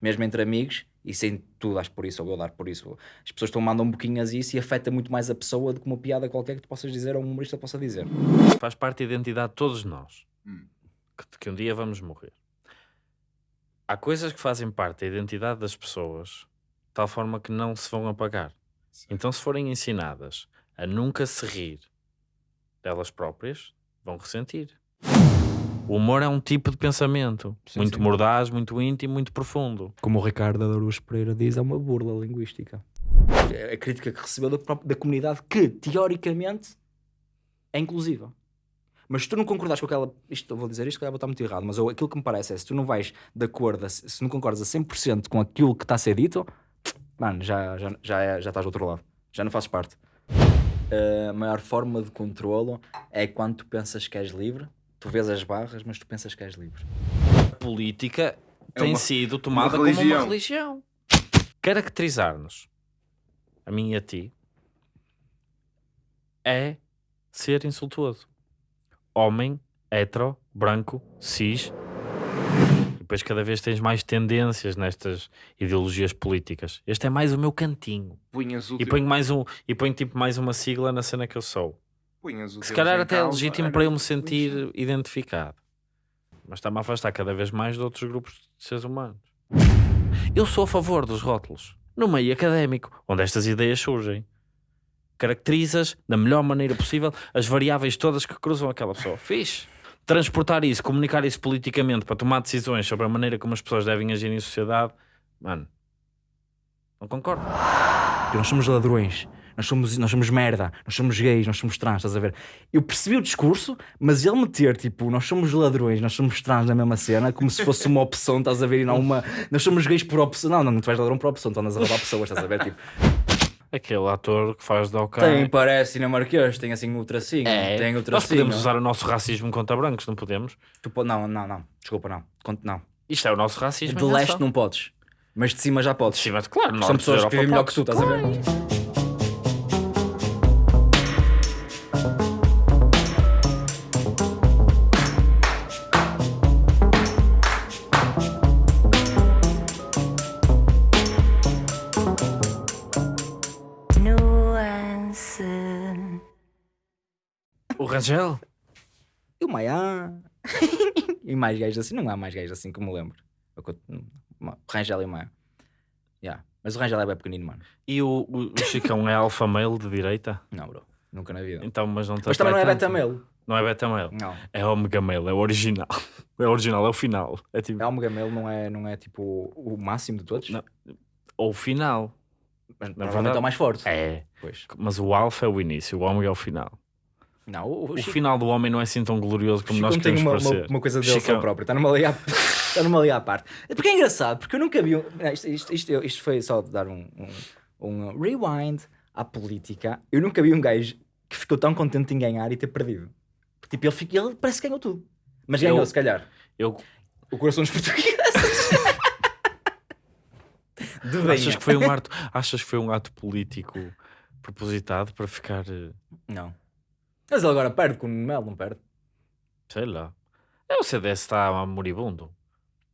mesmo entre amigos, e sem tu dar por isso ou eu dar por isso. As pessoas estão mandam um boquinho a isso e afeta muito mais a pessoa do que uma piada qualquer que tu possas dizer ou um humorista possa dizer. Faz parte da identidade de todos nós. Hum. Que, que um dia vamos morrer. Há coisas que fazem parte da identidade das pessoas de tal forma que não se vão apagar. Então, se forem ensinadas a nunca se rir delas próprias, vão ressentir. O humor é um tipo de pensamento Sim, muito sim. mordaz, muito íntimo, muito profundo. Como o Ricardo Adorus Pereira diz, é uma burla linguística. É a crítica que recebeu da, própria- da comunidade que, teoricamente, é inclusiva. Mas se tu não concordas com aquela. Isto, eu vou dizer isto, que vou estar muito errado, mas eu- aquilo que me parece é se tu não vais de acordo, a- se não concordas a 100% com aquilo que está a ser dito, mano, já, já, já, é- já estás do outro lado. Já não fazes parte. A maior forma de controlo é quando tu pensas que és livre, tu vês as barras, mas tu pensas que és livre. A política É tem uma- sido tomada uma como uma religião. Caracterizar-nos, a mim e a ti, é ser insultuoso. Homem, hetero, branco, cis. E depois cada vez tens mais tendências nestas ideologias políticas. Este é mais o meu cantinho. Punhas o E ponho mais um, e ponho tipo mais uma sigla na cena que eu sou. Punhas o se Deus calhar até é legítimo era para eu me sentir identificado. Mas está-me a afastar cada vez mais de outros grupos de seres humanos. Eu sou a favor dos rótulos, no meio académico, onde estas ideias surgem. Caracterizas da melhor maneira possível as variáveis todas que cruzam aquela pessoa. Fixe. Transportar isso, comunicar isso politicamente para tomar decisões sobre a maneira como as pessoas devem agir em sociedade, mano, não concordo. Nós somos ladrões, nós somos, nós somos merda, nós somos gays, nós somos trans, estás a ver? Eu percebi o discurso, mas ele meter tipo, nós somos ladrões, nós somos trans na mesma cena, como se fosse uma opção, estás a ver? E não uma. Nós somos gays por opção. Não, não, não tu és ladrão por opção, tu andas a roubar pessoas, estás a ver? Tipo, Aquele ator que faz de OK. tem, parece dinamarquês, tem assim o tracinho, É, tem o nós tracinho. podemos usar o nosso racismo contra brancos, não podemos? Tu po- não, não, não, desculpa, não. Conto- Não. Isto é o nosso racismo. De em leste não podes, mas de cima já podes. Sim, mas claro, São pessoas que vivem melhor que tu, estás a ver? Rangel? E o Maia. e mais gajos assim, não há mais gajos assim que me lembro. Rangel e o Maia. Yeah. Mas o Rangel é bem pequenino, mano. E o, o, o Chicão é alfa male de direita? Não, bro. Nunca na vida. Então, mas não Mas também não é beta male. Não é beta male. Não. É omega male, é o original. É o original, é o final. É tipo, É Omega male não é, não é tipo o máximo de todos? Não. ou o final. Mas Na provavelmente verdade- é o mais forte. É. Pois. Mas o alfa é o início, o ômega é o final. Não, o, O Chico- final do homem não é assim tão glorioso como Chico nós queremos uma, parecer. uma, uma coisa dele Chicão. só próprio. Está numa lei à, está numa lei à parte. É Porque é engraçado, porque eu nunca vi. um- Isto, isto, isto, isto foi só dar um, um, um rewind à política. Eu nunca vi um gajo que ficou tão contente em ganhar e ter perdido. Porque, tipo, ele, fica- ele parece que ganhou tudo. Mas ganhou, Eu- se calhar. Eu, O coração dos portugueses. De achas, que foi um ato, achas que foi um ato político propositado para ficar, eh, Não. Mas ele agora perde com o Mel, não perde? sei lá. É o CDS está moribundo.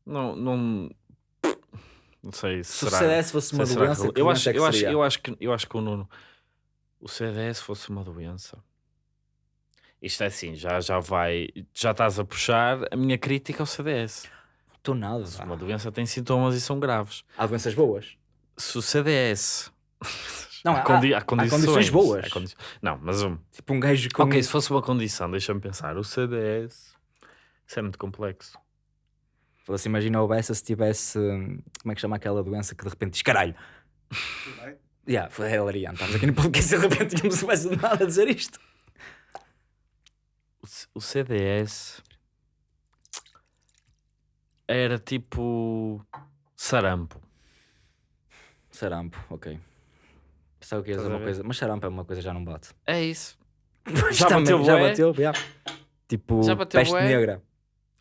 Não, não, não sei se Se o será. CDS fosse uma será doença, que- que eu acho, é que eu acho, eu acho que eu acho que o Nuno, o CDS fosse uma doença. Isto é assim, já já vai, já estás a puxar a minha crítica ao CDS. Estou nada. Se uma doença tem sintomas e são graves. Há doenças boas. Se o CDS Não, há, há- condi- há há condições, condições boas. há condi- Não, mas um, Tipo um gajo com... ok, se fosse uma condição, deixa-me pensar. O CDS, isso é muito complexo. Fosse, imagina o Bessa se tivesse. hum, Como é que chama aquela doença que de repente diz caralho? Yeah, foi a hilariante. Estamos aqui no podcast e de repente tínhamos o Bessa de nada a dizer isto. O C- O CDS era tipo sarampo. Sarampo, ok. Que ia dizer Estás a uma ver? coisa. Mas sarampo é uma coisa que já não bate. É isso. Já bateu Já bué? bateu, yeah. Tipo, Já bateu peste bué? negra.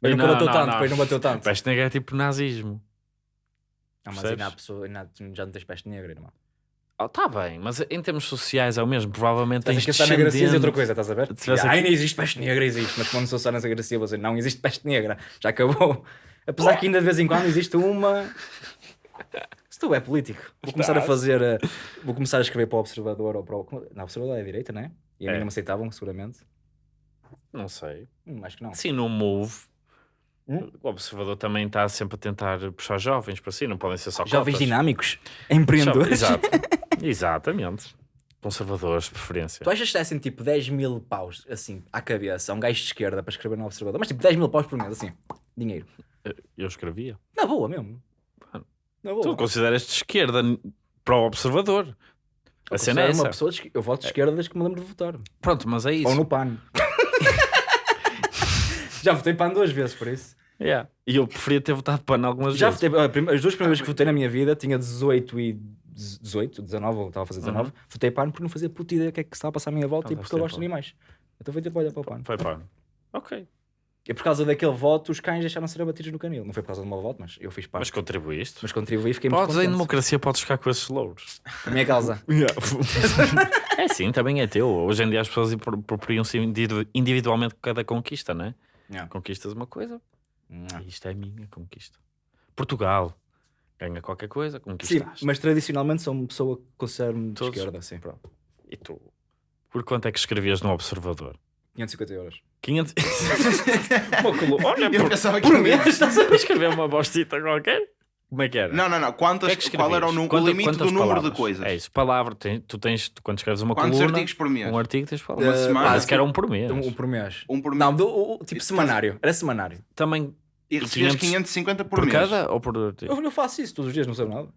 Mas nunca Não, bateu não, tanto, não. depois não bateu tanto. Peste negra é tipo nazismo. Não, mas ainda há pessoa, ainda, tu já não tens peste negra, irmão. Oh, tá bem, mas em termos sociais é o mesmo. Provavelmente Estás a tens esquecer na Gracia outra descendentes- coisa, estás a ver? Se tivesse Ai, não existe peste negra, existe. Mas quando sou só nessa Gracia, vou dizer, não existe peste negra. Já acabou. Apesar que ainda de vez em quando existe uma Se tu é político, vou começar a Estás. fazer. eh, Vou começar a escrever para o Observador ou para o. O Observador é a direita, não é? E a mim É. não me aceitavam, seguramente. Não sei. Hum, acho que não. Sim, no Move, Hum? o observador também está sempre a tentar puxar jovens para si, não podem ser só Jovens cotas. dinâmicos, empreendedores. Exato. Exatamente. Conservadores, de preferência. Tu achas que dessem tipo 10 mil paus, assim, à cabeça, a um gajo de esquerda para escrever no Observador? Mas tipo 10 mil paus por mês, assim, dinheiro. Eu escrevia. Na boa mesmo. Tu consideras de esquerda para o observador. A Eu cena é essa. de. Eu voto de esquerda desde que me lembro de votar. Pronto, mas é isso. Ou no PAN. Já votei PAN duas vezes, por isso. Yeah. E eu preferia ter votado PAN algumas Já vezes. votei, as duas primeiras vezes que votei na minha vida, tinha 18 e 18, 19, ou estava a fazer 19, votei PAN porque não fazia puta ideia do que é que estava a passar à minha volta Uhum. Ah, e porque eu gosto de animais. Então foi tipo, olha para o PAN. Foi PAN. Ok. E por causa daquele voto, os cães deixaram de ser abatidos no canil. Não foi por causa do meu voto, mas eu fiz PAN. Mas Mas, contribuíste. contribuí e fiquei muito Podes, em contente. democracia, podes ficar com esses louros. A minha causa. é sim, também é teu. Hoje em dia as pessoas apro- apropriam-se individu- individualmente cada conquista, não é? Yeah. Conquistas uma coisa, Não. isto é a minha conquista. Portugal ganha qualquer coisa, Sim, conquistaste. mas tradicionalmente sou uma pessoa que considero-me de esquerda, sim. Pronto. E tu? Por quanto é que escrevias no Observador? 550 euros. 500... uma coluna. Olha, Eu por, pensava que Por mês, estás a ver? por escrever uma bostita qualquer? Como é que era? Não, não, não. Quantas, que é que qual era o, nu- o limite do número palavras? de coisas? É isso, palavra. Tem- tu tens, tu, quando escreves uma Quantos coluna, artigos por mês? um artigo tens palavras. Uma semana? Parece que era um por mês. Um, um por mês. Um por mês. Não, do, o- tipo Isso semanário. Era semanário. Também E recebias 500 550 por, por mês. cada ou por artigo? Eu, eu faço isso todos os dias, não sei nada.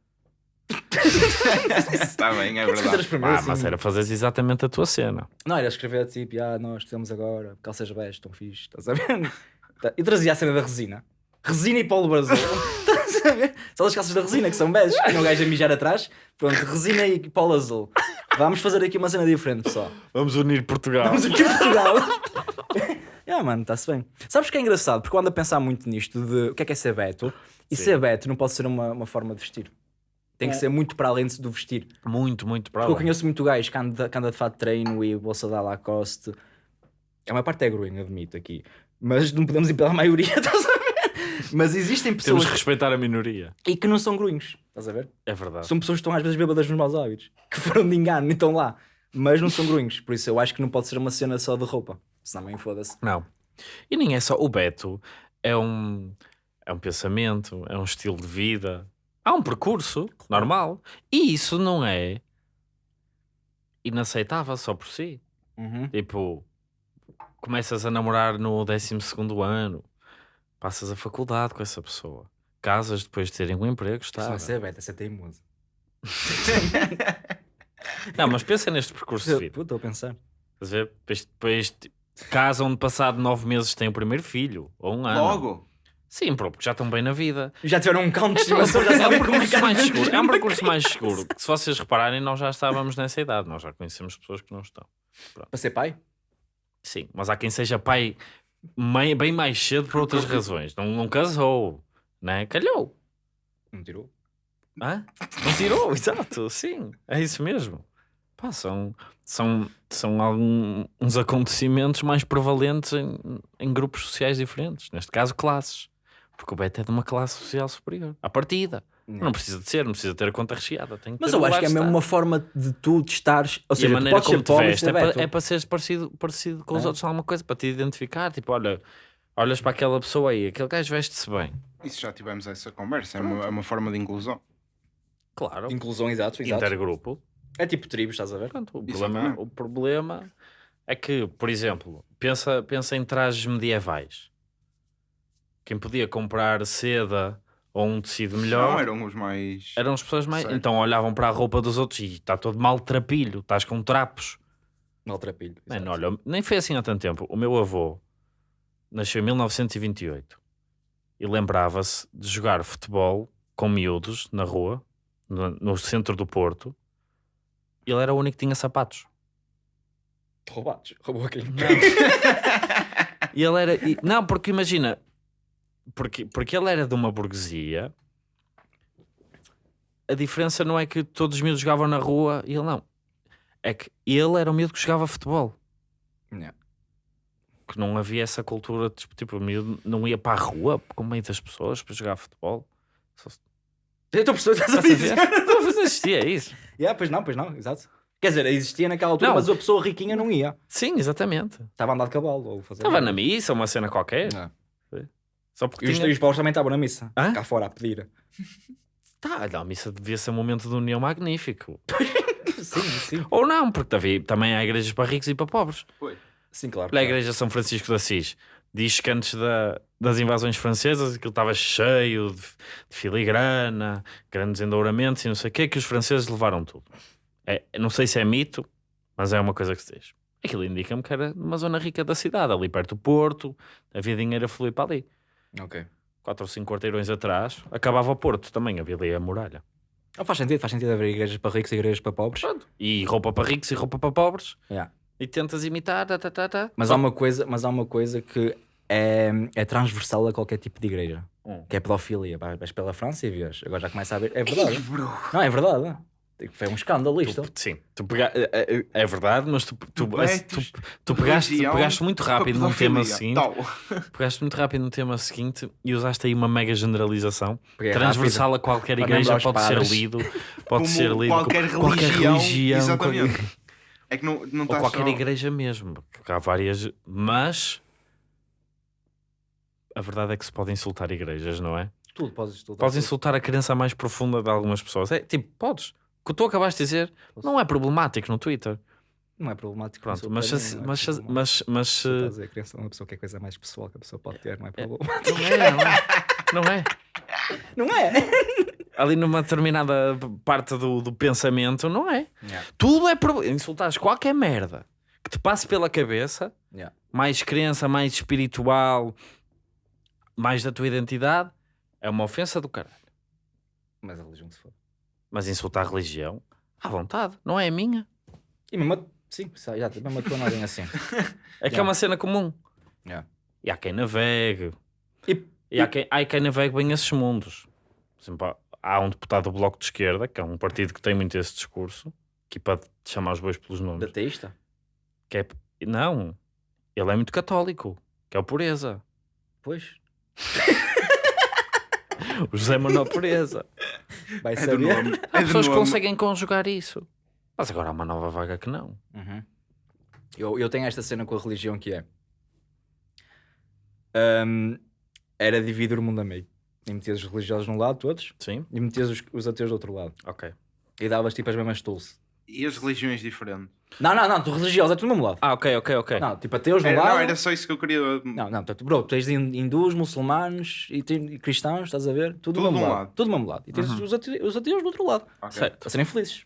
Está bem, é 550 verdade. Ah, assim. mas era fazeres exatamente a tua cena. Não, era escrever tipo, ah, nós temos agora calças bege, estão fixe, estás a ver? Tá, E trazia a cena da resina. Resina e Paulo Brasil. estás a ver? São as calças da resina que são que tinha um gajo a mijar atrás. Pronto, resina e Paulo Azul. Vamos fazer aqui uma cena diferente, pessoal. Vamos unir Portugal. Vamos aqui em Portugal. Ah, mano, está-se bem. Sabes que é engraçado? Porque eu ando a pensar muito nisto de o que é que é ser Beto. E Sim. ser Beto não pode ser uma, uma forma de vestir. Tem que ser muito para além do vestir. Muito, muito para Porque eu conheço muito gajo que anda, que anda de fato de treino e bolsa da Lacoste. A maior parte é growing, admito aqui. Mas não podemos ir pela maioria, estás a ver? Mas existem Temos pessoas que respeitar a minoria. e que não são grunhos, estás a ver? É verdade. São pessoas que estão às vezes bêbadas nos maus hábitos, que foram de engano e estão lá, mas não são grunhos. Por isso eu acho que não pode ser uma cena só de roupa, senão também foda-se. Não. E nem é só. O Beto é um, é um pensamento, é um estilo de vida. Há um percurso normal. E isso não é inaceitável só por si. Tipo, começas a namorar no 12 ano, passas a faculdade com essa pessoa, casas depois de terem um emprego, Isso não está. é ser Beto, é ser teimoso. Não, mas pensa neste percurso de vida. Puta, Estou a pensar. Estás a ver? Depois, depois casam, passado nove meses, têm o primeiro filho, ou um ano. Logo. Sim, porque já estão bem na vida. Já tiveram um cão de Então, estimação, já é um sabem como é mais seguro. É um percurso mais seguro. Se vocês repararem, nós já estávamos nessa idade. Nós já conhecemos pessoas que não estão. Para ser pai? Sim, mas há quem seja pai mei- bem mais cedo por outras razões. Não, não casou, né? Calhou. Não tirou. Hã? Não tirou, exato, sim, é isso mesmo. Pá, são, são, são algum- uns acontecimentos mais prevalentes em, em grupos sociais diferentes, neste caso classes, porque o Beto é de uma classe social superior, à partida. Não precisa de ser, não precisa ter a conta recheada. Tem que Mas ter eu acho que é mesmo uma forma de tu de estares. Ou E a seja, tu maneira como te pobre e veste ser é para, é para seres parecido, parecido com os É. outros alguma coisa, para te identificar. Tipo, olha, olhas para aquela pessoa aí, aquele gajo veste-se bem. Isso já tivemos essa conversa. É uma, é uma forma de inclusão. Claro, Inclusão, exato, exato. intergrupo. É tipo tribos, estás a ver? Pronto, o, problema, o problema é que, por exemplo, pensa, pensa em trajes medievais. Quem podia comprar seda ou um tecido melhor Não, eram os mais. eram as pessoas mais. Certo. Então olhavam para a roupa dos outros e está todo maltrapilho, estás com trapos. Maltrapilho. Mano, olha, nem foi assim há tanto tempo. O meu avô nasceu em 1928 e lembrava-se de jogar futebol com miúdos na rua, no, no centro do Porto. Ele era o único que tinha sapatos. Roubados. Roubou quem? E ele era. e- não, porque imagina, porque, porque ele era de uma burguesia. A diferença não é que todos os miúdos jogavam na rua e ele não. É que ele era o miúdo que jogava futebol. Yeah. Que não havia essa cultura, tipo, tipo, o miúdo não ia para a rua com meio das pessoas para jogar futebol. Só Eu estou a perceber estás a dizer. mas existia isso. Yeah, pois não, pois não, exato. Quer dizer, existia naquela altura, Não. mas a pessoa riquinha não ia. Sim, exatamente. Estava a andar de cavalo ou fazer. Estava na missa, uma cena qualquer. Não. Só porque E os, tinha... e os paus também estavam na missa. Hã? Cá fora a pedir. Tá, a missa devia ser um momento de união magnífico. sim, sim. Ou não, porque havia- também há igrejas para ricos e para pobres. Sim, claro. Olha a igreja de São Francisco de Assis. Diz que antes da- das invasões francesas aquilo estava cheio de, de filigrana, grandes endouramentos e não sei o quê, que os franceses levaram tudo. É, não sei se é mito, mas é uma coisa que se diz. Aquilo indica-me que era numa zona rica da cidade, ali perto do Porto, havia dinheiro a fluir para ali. Ok. Quatro ou cinco quarteirões atrás, acabava o Porto também, havia ali a muralha. Não faz sentido, faz sentido haver igrejas para ricos e igrejas para pobres. E roupa para ricos e roupa para pobres. Yeah. E tentas imitar, tá, tá, tá, tá. Mas, há uma coisa, mas há uma coisa que é, é transversal a qualquer tipo de igreja. Hum. Que é pedofilia. Vai- Vais pela França e vês. Agora já começa a ver. É verdade. Não, é verdade. Foi um escândalo isto. Tu- sim, tu pega... é, é- é verdade, mas tu, tu, tu, Betos, tu pegaste, tu religião, pegaste muito rápido num tema seguinte, Tal. pegaste muito rápido num tema seguinte e usaste aí uma mega generalização é transversal a qualquer igreja, pode ser padres. lido, pode Como ser lido qualquer com religião, religião, exatamente. qualquer- É que não, não ou está qualquer só... igreja mesmo, porque há várias, mas a verdade é que se pode insultar igrejas, não é? Tudo, podes tudo. Podes insultar a crença mais profunda de algumas pessoas. É tipo, podes. O que tu acabaste de dizer não é problemático no Twitter. Não é problemático. Pronto, insultar mas, se- é mas, problemático. mas, mas se- Estás a criança é uma pessoa que é coisa mais pessoal que a pessoa pode ter, não é problemático. não é, não é, não é. Não é? Ali numa determinada parte do, do pensamento, não é. Yeah. Tudo é problema. Insultares qualquer merda que te passe pela cabeça, Yeah. mais crença, mais espiritual, mais da tua identidade, é uma ofensa do caralho. Mas a religião se for. Mas insultar a religião, à vontade, não é a minha. E mesmo. Sim, já, mesmo a tua não é assim. É que é uma cena comum. Yeah. E há quem navegue. E- E há quem, há quem navegue bem esses mundos. Por exemplo, há- um deputado do Bloco de Esquerda, que é um partido que tem muito esse discurso, que pode chamar os bois pelos nomes. Da teísta? Que é, não, ele é muito católico, que é o Pureza. Pois. O José Manuel Pureza. Vai É saber. nome. Há É pessoas que conseguem conjugar isso. Mas agora há uma nova vaga que não. Uhum. Eu, eu tenho esta cena com a religião que é. hum, era dividir o mundo a meio. E metias os religiosos de um lado, todos, Sim? e metias os, os ateus do outro lado. Ok. E davas tipo as mesmas tools. E as religiões diferentes? Não, não, não, tu religioso é tudo do mesmo lado. Ah, ok, ok, ok. Não, tipo ateus Era, lado. não, era só isso que eu queria... Não, não, portanto, bro, tens hin- hindus, muçulmanos e, e cristãos, estás a ver? Tudo, do Tudo mesmo lado. lado. Tudo do mesmo lado. E tens Uhum. os, ate- os ateus do outro lado. Ok. Certo. A serem felizes.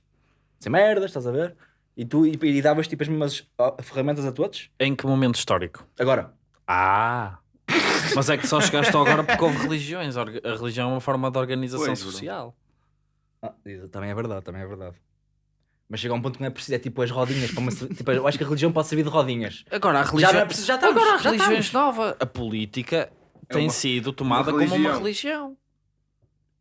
Sem merdas, estás a ver? E tu e, e davas tipo as mesmas ferramentas a todos. Em que momento histórico? Agora, Ah! Mas é que só chegaste agora porque houve religiões. A religião é uma forma de organização Pois, social. Ah, também é verdade, também é verdade. Mas chega a um ponto que não é preciso, é tipo as rodinhas. Para uma, tipo, eu acho que a religião pode servir de rodinhas. Agora a Já religião. não é preciso, já estamos. Agora a já religião é estamos. nova. A política tem uma- sido tomada uma como uma religião.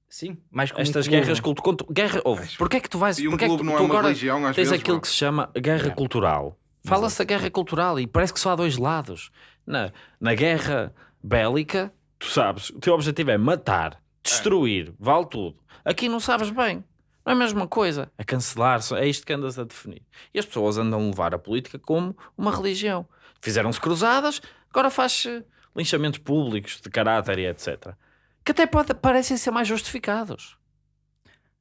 Sim, mais como Estas um clube. guerras culto contra guerra. Acho- Porquê é que tu vais E um porquê é que clube tu, não é uma agora religião, às tens vezes, aquilo bro. que se chama guerra Yeah. cultural. Fala-se da guerra cultural e parece que só há dois lados. Na, na guerra bélica, tu sabes, o teu objetivo é matar, destruir, vale tudo. Aqui não sabes bem. Não é a mesma coisa. É cancelar, é isto que andas a definir. E as pessoas andam a levar a política como uma religião. Fizeram-se cruzadas, agora faz-se linchamentos públicos de caráter e etc. Que até pode, parecem ser mais justificados.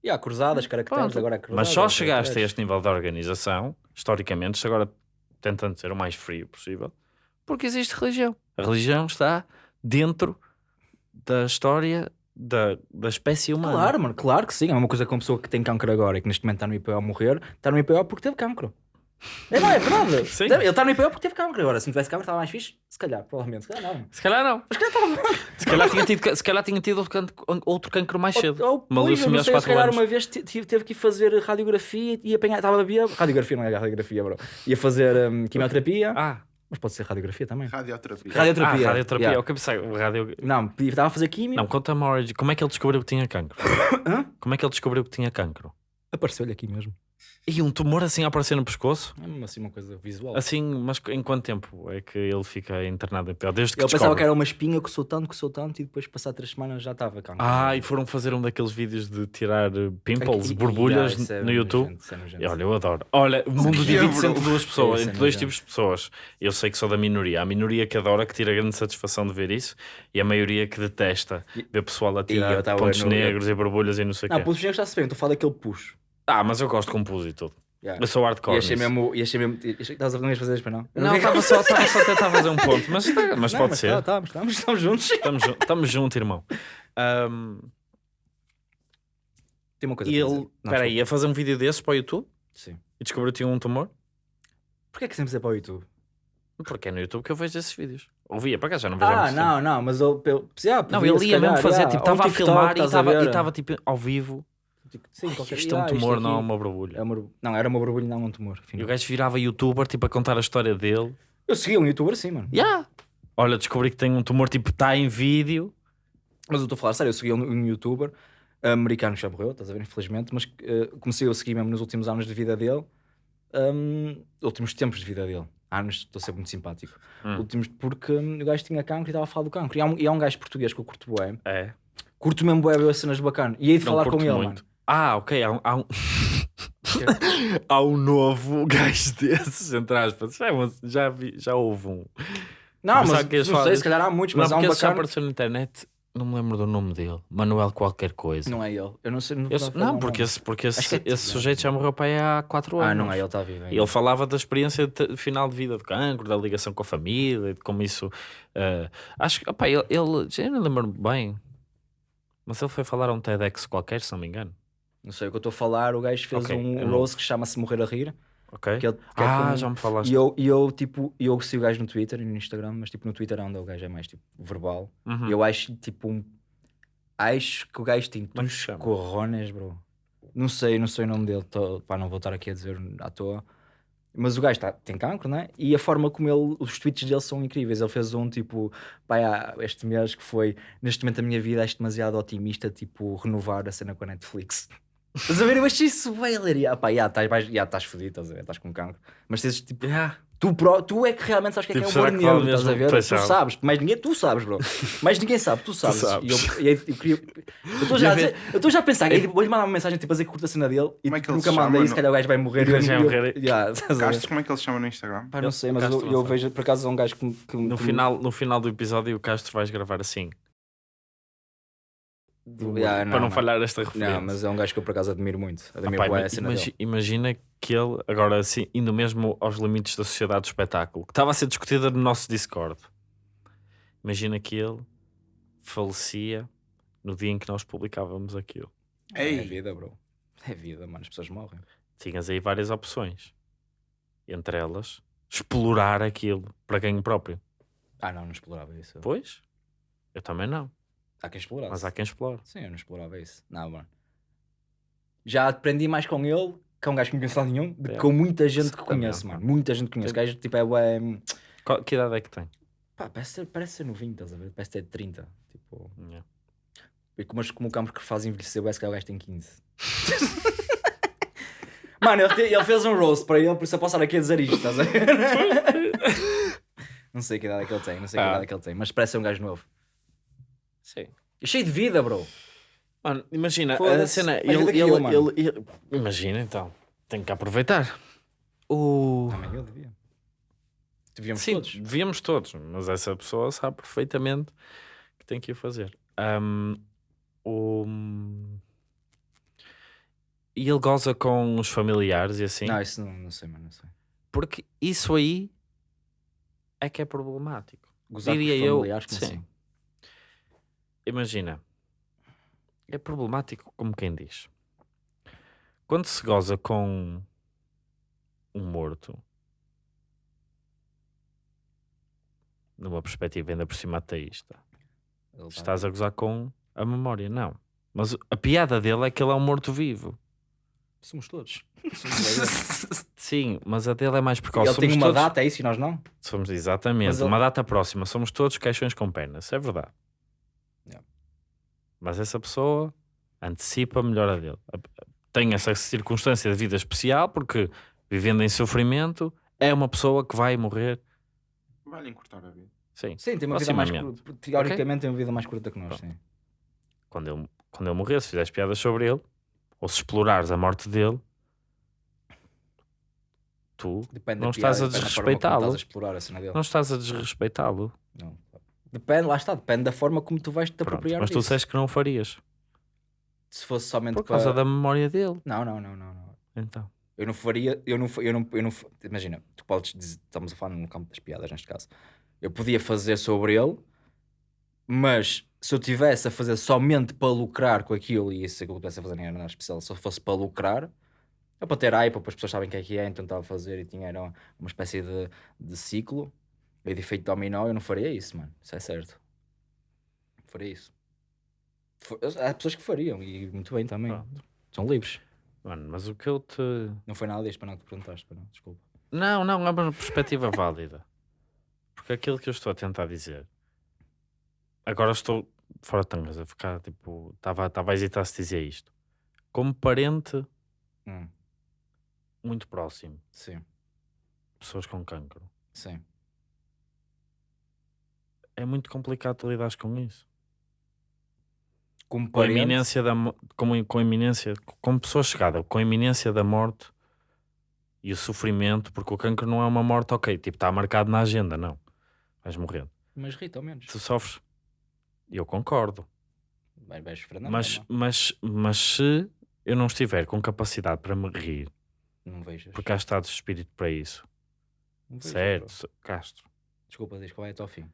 E há cruzadas, caracteres, Pronto. agora é cruzadas. Mas só chegaste a este nível de organização, historicamente, isto agora tentando ser o mais frio possível, porque existe religião. A religião está dentro da história da, da espécie humana. Claro, mano, claro que sim. É uma coisa que uma pessoa que tem cancro agora e que neste momento está no IPO a morrer, está no IPO porque teve cancro. É, não, é verdade. Sim. Ele está no IPO porque teve cancro agora. Se não tivesse cancro, estava mais fixe. Se calhar, provavelmente. Se calhar não. Se calhar não. Mas se calhar estava. Se calhar tinha tido, se calhar tinha tido outro, cancro, outro cancro mais cedo. Ou, Uma pois, não aos sei, se 4 calhar anos. uma vez tive- teve que ir fazer radiografia e apanhar. Estava a beber. Radiografia não é radiografia, bro. Ia fazer hum, quimioterapia. Ah, Mas pode ser radiografia também. Radioterapia. Radioterapia. ah, radioterapia. Yeah. Eu que pensei, radio... Não, podia- estava a fazer quimio. Não, conta-me a origem. Como é que ele descobriu que tinha cancro? Hã? Como é que ele descobriu que tinha cancro? Apareceu-lhe aqui mesmo. E um tumor assim a aparecer no pescoço? É mesmo assim uma coisa visual. Assim, mas em quanto tempo é que ele fica internado em pé? Desde que eu pensava descobre? que era uma espinha, coçou tanto, coçou tanto e depois, passar três semanas, já estava cá. Ah, e foram fazer um daqueles vídeos de tirar eh, pimples, Aqui- borbulhas Yeah, é no YouTube. isso é. E Olha, eu adoro. Olha, o mundo é, divide-se bro? entre duas pessoas, Isso é entre dois tipos de pessoas. Eu sei que sou da minoria. A minoria que adora, que tira grande satisfação de ver isso, e a maioria que detesta ver pessoal a tirar pontos negros e borbulhas e não sei o Não, quê. pelos negros está-se bem, estou a falar daquele puxo. Ah, mas eu gosto com pus e tudo. Yeah. Eu sou hardcore. E achei nisso. mesmo, e achei mesmo, e achei que estavas a não ias fazer isto para não. Não, estava só, estava só a tentar fazer um ponto, mas, mas Não, pode mas ser. Tá, tá, estamos, estamos juntos. Estamos, juntos, irmão. Ahm, Tem uma coisa e para ele. Não, espera aí, ia fazer um vídeo desses para o YouTube desculpa. Sim. e descobriu que tinha um tumor? Porquê é que sempre é para o YouTube? Porque é no YouTube que eu vejo esses vídeos. Ouvia, para cá já não vejo há Ah, muito tempo. não, não, mas eu. eu yeah, Não, podia, ele se ia mesmo calhar, fazer, yeah, tipo, ou estava a TikTok, filmar e estás estava- e estava tipo ao vivo. Sim, qualquer Isto é um tumor, aqui não é uma borbulha. é uma Não, era uma borbulha, não um tumor. E afinal. o gajo virava youtuber, tipo, a contar a história dele. Eu segui um youtuber assim, mano. Yeah. Olha, descobri que tem um tumor, tipo, está em vídeo. Mas eu estou a falar sério, eu segui um, um youtuber americano que já morreu, estás a ver, infelizmente, mas eh, comecei a seguir mesmo nos últimos anos de vida dele, hum, últimos tempos de vida dele. Anos, estou a ser muito simpático. Hum. Últimos, porque hum, o gajo tinha cancro e estava a falar do cancro. E há um, e há um gajo português que eu curto bué. É. Curto mesmo bué, ver cenas bacana. E hei de Não falar com ele, muito. mano. Ah, ok. Há um, há um... há um novo gajo desses, entre aspas. Já, é já, vi, já houve um. Não, Pensava mas que ias não sei, se calhar há muitos, Não, mas há um esse já bacana. apareceu na internet. Não me lembro do nome dele. Manuel qualquer coisa. Não é ele. Eu não sei. Não, Esse- não, porque, esse, porque esse, é esse Tiago. sujeito já morreu para aí há 4 anos. Ah, não é ele, está vivo. é E ele falava da experiência de final de vida de cancro, da ligação com a família, de como isso. eh, acho que, opá, ele, ele já não lembro bem, mas ele foi falar a um TEDx qualquer, se não me engano. Não sei o que eu estou a falar. O gajo fez Ok, eu um rose que chama-se Morrer a Rir. Ok? Que ele, que é ah, com- já me falaste. E eu, e eu, tipo, eu sigo o gajo no Twitter e no Instagram, mas tipo no Twitter é onde o gajo é mais tipo verbal. Uhum. E eu acho tipo um. Acho que o gajo tem é uns corrones, bro. Não sei, não sei o nome dele, tô, pá, não vou estar aqui a dizer à toa. Mas o gajo tá, tem cancro, né? E a forma como ele, os tweets dele são incríveis. Ele fez um tipo, pá, este mês que foi, neste momento da minha vida, acho demasiado otimista, tipo, renovar a cena com a Netflix. Estás a ver? Eu achei isso bem hilaria. Ah, pá, já estás estás fodido, estás a ver? Estás com cancro. Mas tens tipo, tu, pró- tu é que realmente sabes o que é, Tipo, que é que vale negro, estás a ver? Tu sabe. sabes, mais ninguém, tu sabes, bro. Mais ninguém sabe, tu sabes. sabes. E eu- e eu- eu queria- eu estou já, a dizer- eu estou já a pensar, que vou-lhe mandar uma mensagem tipo a dizer que curta a cena dele e Como é que tipo, ele nunca manda chama? isso, se calhar o gajo vai morrer. O gajo vai eu- morrer. Ver? Castro, como é que ele se chama no Instagram? Pá, não sei, mas Castro, eu, eu vejo por acaso um gajo que, que No, que- final, no final do episódio, o Castro vais gravar assim. Yeah, para não, não. falhar esta referência. Não, mas é um gajo que eu por acaso admiro muito. Admiro Pá, bué ima- a cena imagi- dele. imagina que ele, agora assim, indo mesmo aos limites da sociedade do espetáculo, que estava a ser discutida no nosso Discord. Imagina que ele falecia no dia em que nós publicávamos aquilo. É Ei, vida, bro. É vida, mano. As pessoas morrem. Tinhas aí várias opções. Entre elas, explorar aquilo para ganho próprio. Ah, não, não explorava isso. Pois, eu também não. Há quem explorasse. Mas há quem explore. Sim, eu não explorava isso. Não, mano. Já aprendi mais com ele, que é um gajo que não conheço lado nenhum, do que É. com muita gente que conheço, mano. Muita gente que conheço. Gajo, tipo, é, bué, Qual- que idade é que tem? Pá, parece ser, parece ser novinho, estás a ver? Parece ter 30. Tipo, Yeah. e como, o campo que faz envelhecer, parece que o gajo tem 15. Mano, ele, te- ele fez um roast para ele, por isso eu posso estar aqui a dizer isto, estás a ver? não sei que idade é que ele tem, não sei que Ah. idade é que ele tem, mas parece ser um gajo novo. Sim. E cheio de vida, bro. Mano, imagina, a cena. Ele, ele, eu, mano. ele- ele- Imagina então, tem que aproveitar. O... Também eu devia. Devíamos Sim, todos. devíamos todos, mas essa pessoa sabe perfeitamente que tem que o fazer. Ahm, o... E ele goza com os familiares e assim, Não, isso não, não sei, mano, não sei. porque isso aí é que é problemático. Gozar Diria com os eu, familiares, como sim. assim? Imagina, é problemático como quem diz. Quando se goza com um morto, numa perspectiva ainda por cima ateísta, Ele tá- estás a gozar com a memória, não. Mas a piada dele é que ele é um morto-vivo. Somos todos. Somos Sim, mas a dele é mais precoce. ele tem Somos uma todos- data, é isso, e nós não? Somos exatamente, ele- uma data próxima. Somos todos caixões com pernas, é verdade. Mas essa pessoa antecipa a melhora dele. Tem essa circunstância de vida especial, porque vivendo em sofrimento, é uma pessoa que vai morrer. Vai-lhe encurtar a vida. Sim. Sim, tem uma vida mais curta. Teoricamente tem uma vida mais curta que nós, sim. Quando ele, quando ele morrer, se fizeres piadas sobre ele, ou se explorares a morte dele, tu Depende Não piada, estás a depende desrespeitá-lo. Estás a dele. não estás a desrespeitá-lo. Não. Depende, lá está, depende da forma como tu vais te Pronto, apropriar mas tu disseste que não o farias. Se fosse somente Por causa para... da memória dele. Não, não, não, não, não. Então. Eu não faria, eu não, eu não, eu não, imagina, tu podes dizer, estamos a falar no campo das piadas neste caso. Eu podia fazer sobre ele, mas se eu tivesse a fazer somente para lucrar com aquilo, e isso é que eu tivesse a fazer nem era nada especial, se eu fosse para lucrar, é para ter hype, para as pessoas sabem o que é que é, então estava a fazer e tinha era uma espécie de, de ciclo de efeito dominó, eu não faria isso, mano. Isso é certo. Não faria isso. For- Há pessoas que fariam, e muito bem também. Pronto. São livres. Mano, mas o que eu te. Não foi nada disto para não que perguntaste, para não, desculpa. Não, não, é uma perspectiva válida. Porque aquilo que eu estou a tentar dizer. Agora estou fora de tangas, a ficar tipo. Estava a hesitar se dizia isto. Como parente Hum, muito próximo, sim, pessoas com cancro, sim. É muito complicado tu lidares com isso. Como Com a iminência da com, com a iminência, com pessoa chegada, com a iminência da morte e o sofrimento, porque o cancro não é uma morte, ok, tipo, está marcado na agenda, não. Vais morrer. mas rita ao menos. Tu sofres. Eu concordo. Vai, sofrer na mas, mesma. mas, mas se eu não estiver com capacidade para me rir, Não vejas. porque há estado de espírito para isso, Não certo, Castro, Desculpa, diz qual é até ao fim.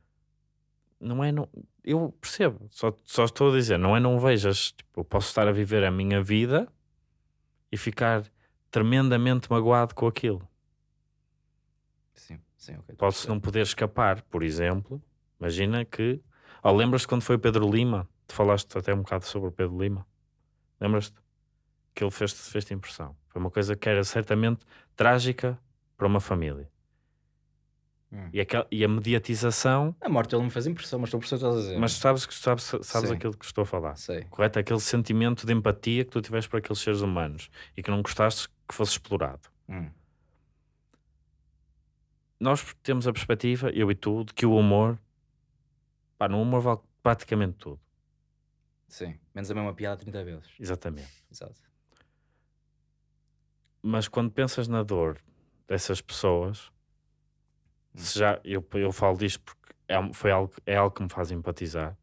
Não é não. Eu percebo, só, só estou a dizer, não é não vejas. Tipo, eu posso estar a viver a minha vida e ficar tremendamente magoado com aquilo. Sim, sim, ok. Posso não poder escapar, por exemplo. Imagina que. Oh, lembras-te quando foi o Pedro Lima? Tu falaste até um bocado sobre o Pedro Lima. Lembras-te? Que ele fez-te fez impressão. Foi uma coisa que era certamente trágica para uma família. Hum. E, aquela, e a mediatização. A morte dele me fez impressão, mas estou estás a dizer. Mas sabes, que- sabes, sabes Sim. aquilo que estou a falar. Sei. Correto? Aquele sentimento de empatia que tu tiveste para aqueles seres humanos e que não gostaste que fosse explorado. Hum. nós temos a perspectiva, eu e tu, de que o humor, pá, no humor vale praticamente tudo. Sim. Menos a mesma piada 30 vezes. Exatamente. Exato. Mas quando pensas na dor dessas pessoas, se já, eu, eu falo disto porque é, foi algo, é algo que me faz empatizar.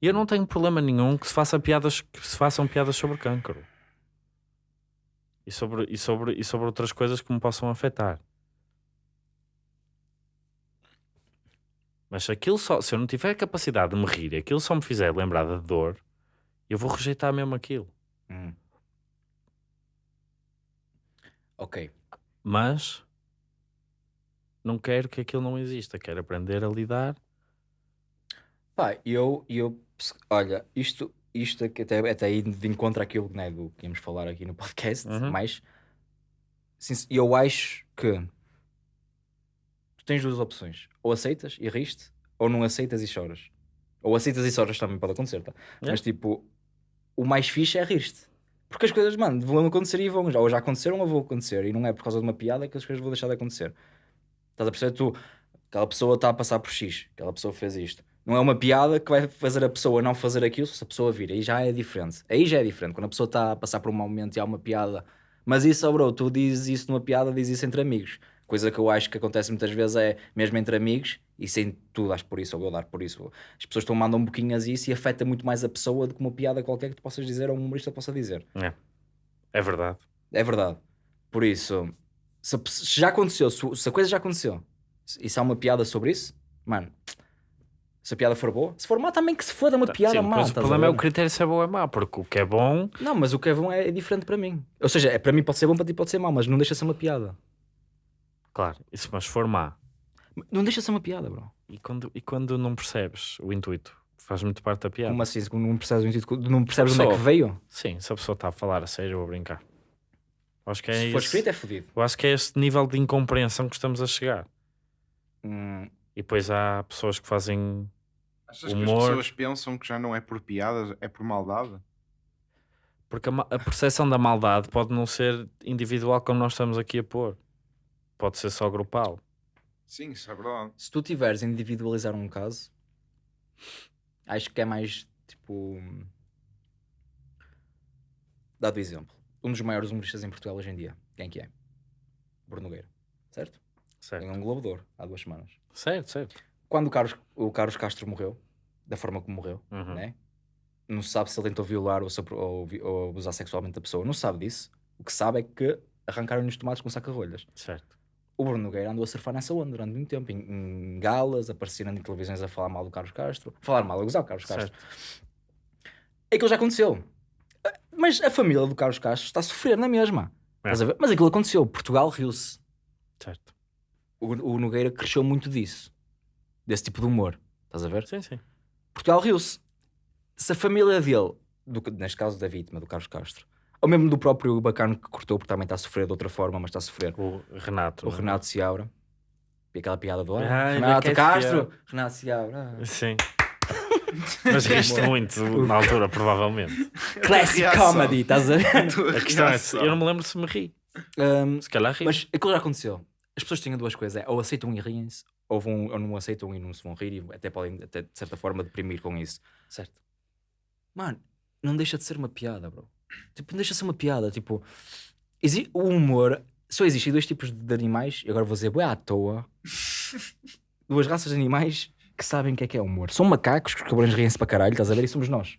E eu não tenho problema nenhum que se, faça piadas, que se façam piadas sobre cancro. E sobre, e, sobre, e sobre outras coisas que me possam afetar. Mas se aquilo só, se eu não tiver capacidade de me rir e aquilo só me fizer lembrar da dor, eu vou rejeitar mesmo aquilo. Hum. Ok. Mas não quero que aquilo não exista. Quero aprender a lidar. Pá, eu, eu olha, isto, isto aqui até, até aí de encontro àquilo né, do que íamos falar aqui no podcast, Uhum. mas sin- eu acho que tu tens duas opções: ou aceitas e riste, ou não aceitas e choras. Ou aceitas e choras também pode acontecer, tá? É. Mas tipo, o mais fixe é rir-te. Porque as coisas, mano, vão acontecer e vão já. Ou já aconteceram ou vão acontecer. E não é por causa de uma piada que as coisas vão deixar de acontecer. Estás a perceber? Tu, aquela pessoa está a passar por X, aquela pessoa fez isto. Não é uma piada que vai fazer a pessoa não fazer aquilo se a pessoa vir. Aí já é diferente. Aí já é diferente. Quando a pessoa está a passar por um mau momento e há uma piada. Mas isso, oh bro, tu dizes isso numa piada, dizes isso entre amigos. Coisa que eu acho que acontece muitas vezes é mesmo entre amigos e sem tu dar por isso ou eu dar por isso. As pessoas estão mandam um pouquinho a isso e afeta muito mais a pessoa do que uma piada qualquer que tu possas dizer ou um humorista possa dizer. É verdade. É verdade. Por isso, se, se já aconteceu, se, se a coisa já aconteceu e se há uma piada sobre isso, mano, se a piada for boa, se for má, também que se foda uma piada Sim, má. pois o problema é o critério se é bom ou é mau, porque o que é bom, Não, mas o que é bom é, é diferente para mim. Ou seja, é, para mim pode ser bom, para ti pode ser mau, mas não deixa de ser uma piada. claro, isso, mas se for má, Não deixa de ser uma piada, bro. e quando, e quando não percebes o intuito, faz muito parte da piada. Como assim? Não percebes, o intuito- não percebes onde é que veio? Sim, se a pessoa está a falar a sério ou a brincar. Acho que é se for esse- escrito, é fodido. Eu acho que é este nível de incompreensão que estamos a chegar. Hum, E depois há pessoas que fazem. Achas que Humor. as pessoas pensam que já não é por piadas, é por maldade? Porque a, a percepção da maldade pode não ser individual como nós estamos aqui a pôr. Pode ser só grupal. Sim, isso é verdade. Se tu tiveres a individualizar um caso, acho que é mais tipo. Dado exemplo. Um dos maiores humoristas em Portugal hoje em dia. Quem que é? Bruno Nogueira. Certo? Certo, um Globo de Ouro há duas semanas. certo. certo. Quando o Carlos, o Carlos Castro morreu, da forma como morreu, Uhum. né? não se sabe se ele tentou violar ou, ou, ou abusar sexualmente a pessoa. Não se sabe disso. O que sabe é que arrancaram-lhe os tomates com saca-rolhas. certo. O Bruno Nogueira andou a surfar nessa onda durante muito tempo, em, em galas, aparecendo em televisões a falar mal do Carlos Castro. Falar mal, a gozar o Carlos Castro. Aquilo já aconteceu. Ah, Mas a família do Carlos Castro está a sofrer na mesma. É. Estás a ver? Mas aquilo aconteceu. Portugal riu-se. certo. O, o Nogueira cresceu muito disso. Desse tipo de humor. Estás a ver? Sim, sim. Portugal riu-se. Se a família dele, do, neste caso da vítima, do Carlos Castro, ou mesmo do próprio bacano que cortou, porque também está a sofrer de outra forma, mas está a sofrer, O Renato. o é? Renato Seabra, e aquela piada do Ai, Renato Beckett Castro, Seabra. Renato Seabra, ah. Sim. Mas riste muito na altura, provavelmente. classic reação. comedy, estás a ver? A questão é, se- eu não me lembro se me ri. Um, Se calhar ri. mas aquilo já aconteceu. As pessoas tinham duas coisas: é, ou aceitam e riem-se, ou, vão, ou não aceitam e não se vão rir, e até podem, até, de certa forma, deprimir com isso. Certo. Mano, não deixa de ser uma piada, bro. Tipo, não deixa de ser uma piada. Tipo, exi- o humor só existem dois tipos de animais, e agora vou dizer, bué à toa. Duas raças de animais que sabem o que é que é humor. São macacos, que os cabrões riem-se para caralho, estás a ver? E somos nós.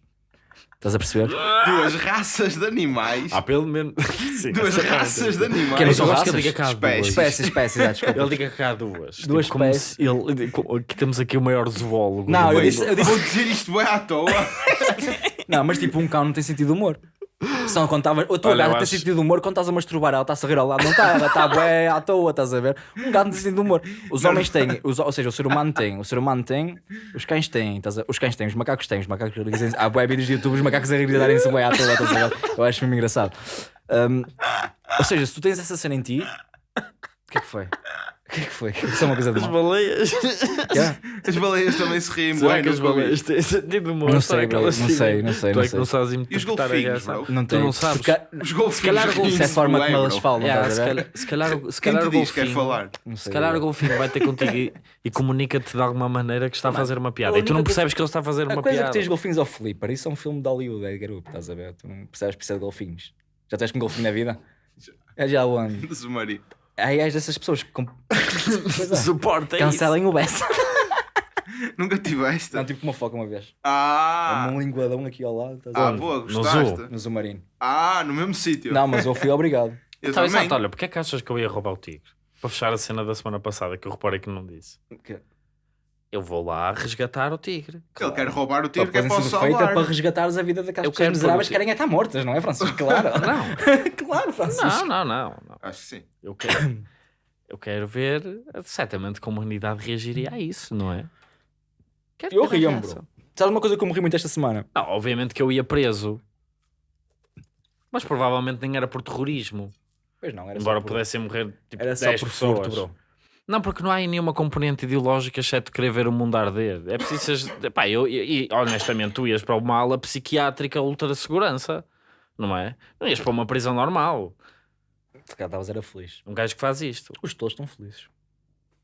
Estás a perceber? Duas raças de animais. Há pelo menos. Sim, Duas é raças de animais. Que não são que raças? ele diga cá Espécies. duas. Espécies, espécies, ah, desculpa. Ele diga cá duas. Duas tipo, espécies. ele, que temos aqui o maior zoólogo. Não, do eu disse, eu disse- Vou dizer isto bem à toa. Não, mas tipo, um cão não tem sentido de humor. Se não contava, a tua Olha, gata tem acho- sentido de humor quando estás a masturbar, ela está-se a rir ao lado, não está, ela está bué à toa, estás a ver? Um gato não tem sentido de humor. Os homens têm, os- ou seja, o ser humano tem, o ser humano tem, os cães têm, estás a- os cães têm, os macacos têm, os macacos dizem, há bué vídeos de YouTube, os macacos a darem-se bué à toa, estás a ver? Eu acho mesmo engraçado. Um, ou seja, se tu tens essa cena em ti, o que é que foi? O que é que foi? Isso é uma coisa de As mal. baleias. É? As baleias também se riem Será bem, que as nunca vi. baleias têm sentido de humor? Não Será sei, que bro, elas não têm? sei, não sei, Tu não é que sei. não sabes E os interpretar a golfinhos, reação. bro? Não Tu tem. não sabes. Os Se calhar golfinhos isso é a riem-se forma como bro. falam, Yeah, estás se, a ver? calhar, se calhar, se Quem calhar te o diz que quer golfinho. falar? Não sei, Se calhar bro. o golfinho vai ter contigo e, e comunica-te de alguma maneira que está a fazer uma piada. a E tu não percebes que ele está a fazer A uma coisa piada. que tens golfinhos ao Flipper, isso é um filme de Hollywood, é garoto, estás a ver? Tu não percebes precisa de golfinhos. Já tens com golfinho na vida? É já onde? Submarino. Aí és dessas pessoas que comp- é. Suporta isso. cancelem o Bessa. Nunca tiveste? Não, tive com uma foca uma vez. Ah! É um linguadão aqui ao lado, estás a Ah, boa, No gostaste? zoo. No submarino. Ah, no mesmo sítio. Não, mas eu fui obrigado. Eu Então, também. exato, olha, porque é que achas que eu ia roubar o tigre? Para fechar a cena da semana passada, que eu reparei que não disse. Que- Eu vou lá resgatar o tigre. Ele quer roubar o tigre que é para sendo feita salvar. para resgatares a vida daquelas Eu pessoas miseráveis que querem estar mortas, não é, Francisco? Claro. Não, claro, Francisco. não, não, não. não. Acho que sim. Eu quero, eu quero ver certamente como a humanidade reagiria a isso, não é? Quero Eu reação. bro. Sabes uma coisa que eu morri muito esta semana? Não, obviamente que eu ia preso. Mas provavelmente nem era por terrorismo. Pois não, era Embora só por, pudessem morrer tipo era só 10 por pessoas. furto, bro. Não, porque não há nenhuma componente ideológica exceto querer ver o mundo arder. É preciso. Pá, eu, e, honestamente, tu ias para uma ala psiquiátrica ultra segurança, não é? Não ias para uma prisão normal. Se calhar estavas era feliz. Um gajo que faz isto. Os todos estão felizes.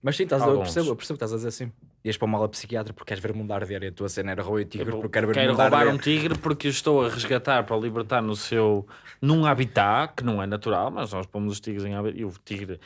Mas sim, estás a, eu, percebo, eu percebo que estás a dizer assim. Ias para uma aula psiquiatra porque queres ver o mundo arder e a tua cena era roubar o tigre Eu porque quero ver o quero mundo roubar arder. um tigre porque o estou a resgatar para libertar no seu num habitat que não é natural, mas nós pomos os tigres em habitat e o tigre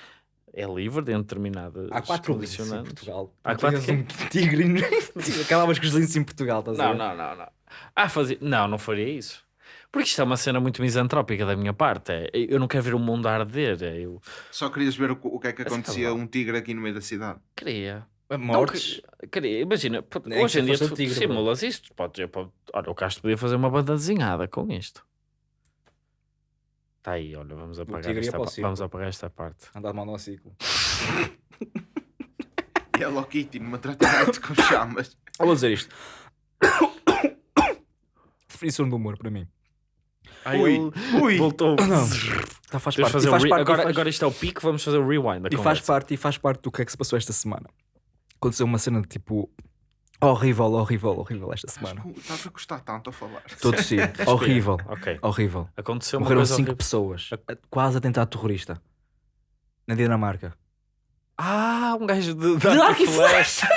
é livre dentro de determinadas Há quatro linces em. Portugal. Há quatro tinhas um tigre e acabavas com os linces em Portugal, estás a Não, ver? não, não, não. Ah, fazia... Não, não faria isso. Porque isto é uma cena muito misantrópica da minha parte. É, eu não quero ver o mundo arder. É, eu Só querias ver o, o que é que acontecia a um tigre aqui no meio da cidade. queria. Mortes. Não, que- queria. Imagina, Nem hoje que em dia tu tigre, simulas isto. Pode, eu, pode, olha, o Castro podia fazer uma banda desenhada com isto. Está aí, olha, vamos apagar, tigre ia esta, para o pa- circo. vamos apagar esta parte. Andar de monociclo. E a Hello Kitty numa tratamento com chamas. Eu vou dizer isto. Definição do humor para mim. Ui, ui. Voltou. Tá, faz Temos de parte. fazer E faz re- parte, agora, faz- agora isto é o pico, vamos fazer o rewind. da E faz conversa. parte, e faz parte do que é que se passou esta semana. Aconteceu uma cena de tipo. Horrível, horrível, horrível esta semana. Estás a gostar tanto a falar. Todo sim. horrível. Ok. Horrível. Aconteceu uma Morreram coisa cinco horrível. pessoas. Quase atentado terrorista. Na Dinamarca. Ah, um gajo de, de De arco e flecha!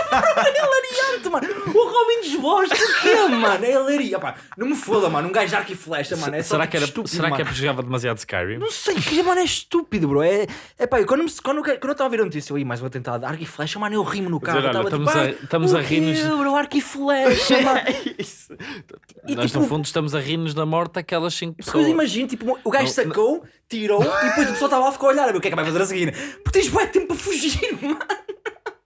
É mano! O Robin desbosta o quê, mano? É hilaria. Pá, não me foda, mano. Um gajo de arco e flecha, mano. É será tipo que, era, estúpido, será que é mano. porque jogava demasiado Skyrim? Não sei, que mano é estúpido, bro. É, é pá, eu quando, me- quando, quando eu estava a ver a notícia, eu ia mais vou tentar dar arco e flecha, mano, eu rimo no carro. Dizer, olha, tava estamos tipo, a- "Ah, estamos o a rir-nos- bro, arco e flecha, mano. Isso. E, Nós, tipo, no fundo, estamos a rir-nos da morte daquelas 5 Porque eu pessoas. imagino, tipo, o gajo sacou, tirou e depois a pessoa estava lá a olhar a ver o que é que vai fazer a seguir. Porque tens bué tempo para fugir, mano.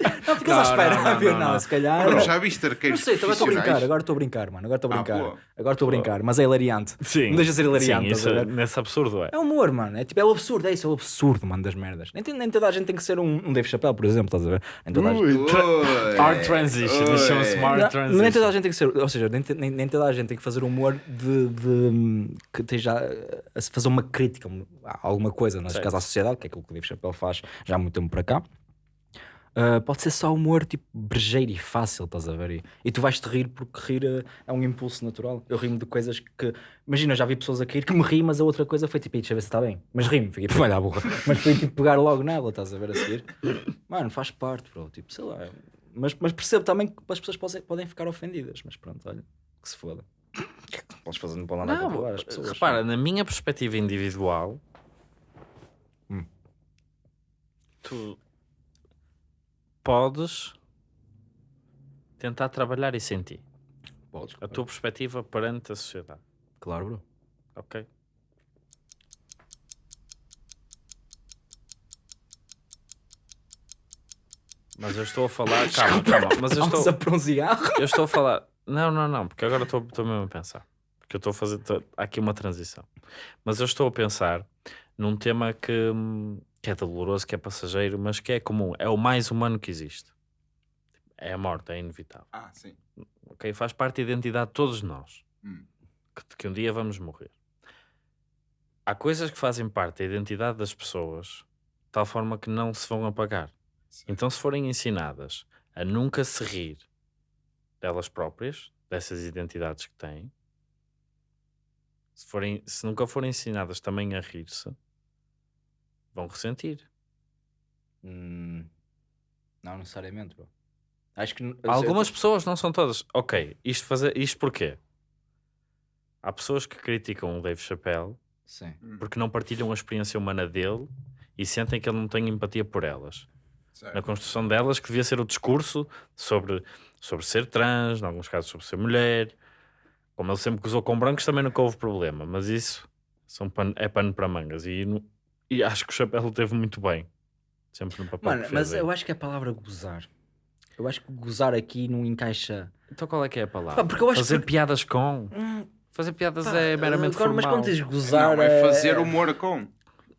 Não ficas à Não, espera, não, a ver, não, não, não. se calhar. Bro, já viste Não arqueiros sei, também estou a brincar, agora estou a brincar, mano. Agora estou a Ah, brincar. agora estou a brincar, mas é hilariante. Sim. Não deixa de ser hilariante. Sim, isso, é- nesse absurdo é. É humor, mano. É tipo, é o absurdo, é isso, é o absurdo, mano, das merdas. Nem, nem toda a gente tem que ser um, um Dave Chappelle, por exemplo, estás a ver? Nem toda a gente. Hard transition, isto chama-se Não, transition. nem toda a gente tem que ser, ou seja, nem, nem, nem toda a gente tem que fazer humor de, de que esteja a, fazer uma crítica a alguma coisa, neste Certo. caso à sociedade, que é aquilo que o Dave Chappelle faz já há muito tempo para cá. Ah, pode ser só humor tipo brejeiro e fácil, estás a ver? E, e tu vais-te rir porque rir eh, é um impulso natural. Eu rimo de coisas que. Imagina, eu já vi pessoas a cair que me ri, mas a outra coisa foi tipo, "Ih, deixa eu ver se está bem. Mas rimo, fiquei tipo, olha a burra. Mas foi tipo pegar logo nela, estás a ver a seguir. Mano, faz parte, bro. Tipo, sei lá. Mas, mas percebo também que as pessoas podem, podem ficar ofendidas. Mas pronto, olha, que se foda. O que é que podes fazer? Não podem andar a Não, controlar as pessoas. repara, na minha perspectiva individual, Hum. tu podes tentar trabalhar isso em ti. Podes, A tua perspectiva perante a sociedade. Claro, bro. Ok? Mas eu estou a falar. Calma, calma. Mas eu estou, a para um cigarro. eu estou a falar. Não, não, não, porque agora estou, estou mesmo a pensar. Porque eu estou a fazer. estou- há aqui uma transição. Mas eu estou a pensar num tema que, hum, que é doloroso, que é passageiro, mas que é comum. É o mais humano que existe. É a morte, é inevitável. Ah, sim. ok? Faz parte da identidade de todos nós. Hum. Que, que um dia vamos morrer. Há coisas que fazem parte da identidade das pessoas de tal forma que não se vão apagar. Sim. Então, se forem ensinadas a nunca se rir delas próprias, dessas identidades que têm, se, forem, se nunca forem ensinadas também a rir-se, vão ressentir. Hum, não necessariamente, bro. Acho que. eu sei- Algumas pessoas, não são todas. Ok, isto, fazer, isto porquê? Há pessoas que criticam o Dave Chappelle Sim. porque não partilham a experiência humana dele e sentem que ele não tem empatia por elas. Certo. Na construção delas, que devia ser o discurso sobre, sobre ser trans, em alguns casos sobre ser mulher. Como ele sempre gozou com brancos, também nunca houve problema, mas isso são pano- é pano para mangas. E, no- e acho que o Chapéu teve muito bem. Sempre no papel Mano, que fez mas aí. eu acho que é a palavra gozar. Eu acho que gozar aqui não encaixa. Então qual é que é a palavra? Pá, porque eu acho Fazer que- piadas com. Hum, Fazer piadas pá, é meramente agora, Mas formal. quando dizes gozar. Não, é fazer humor com.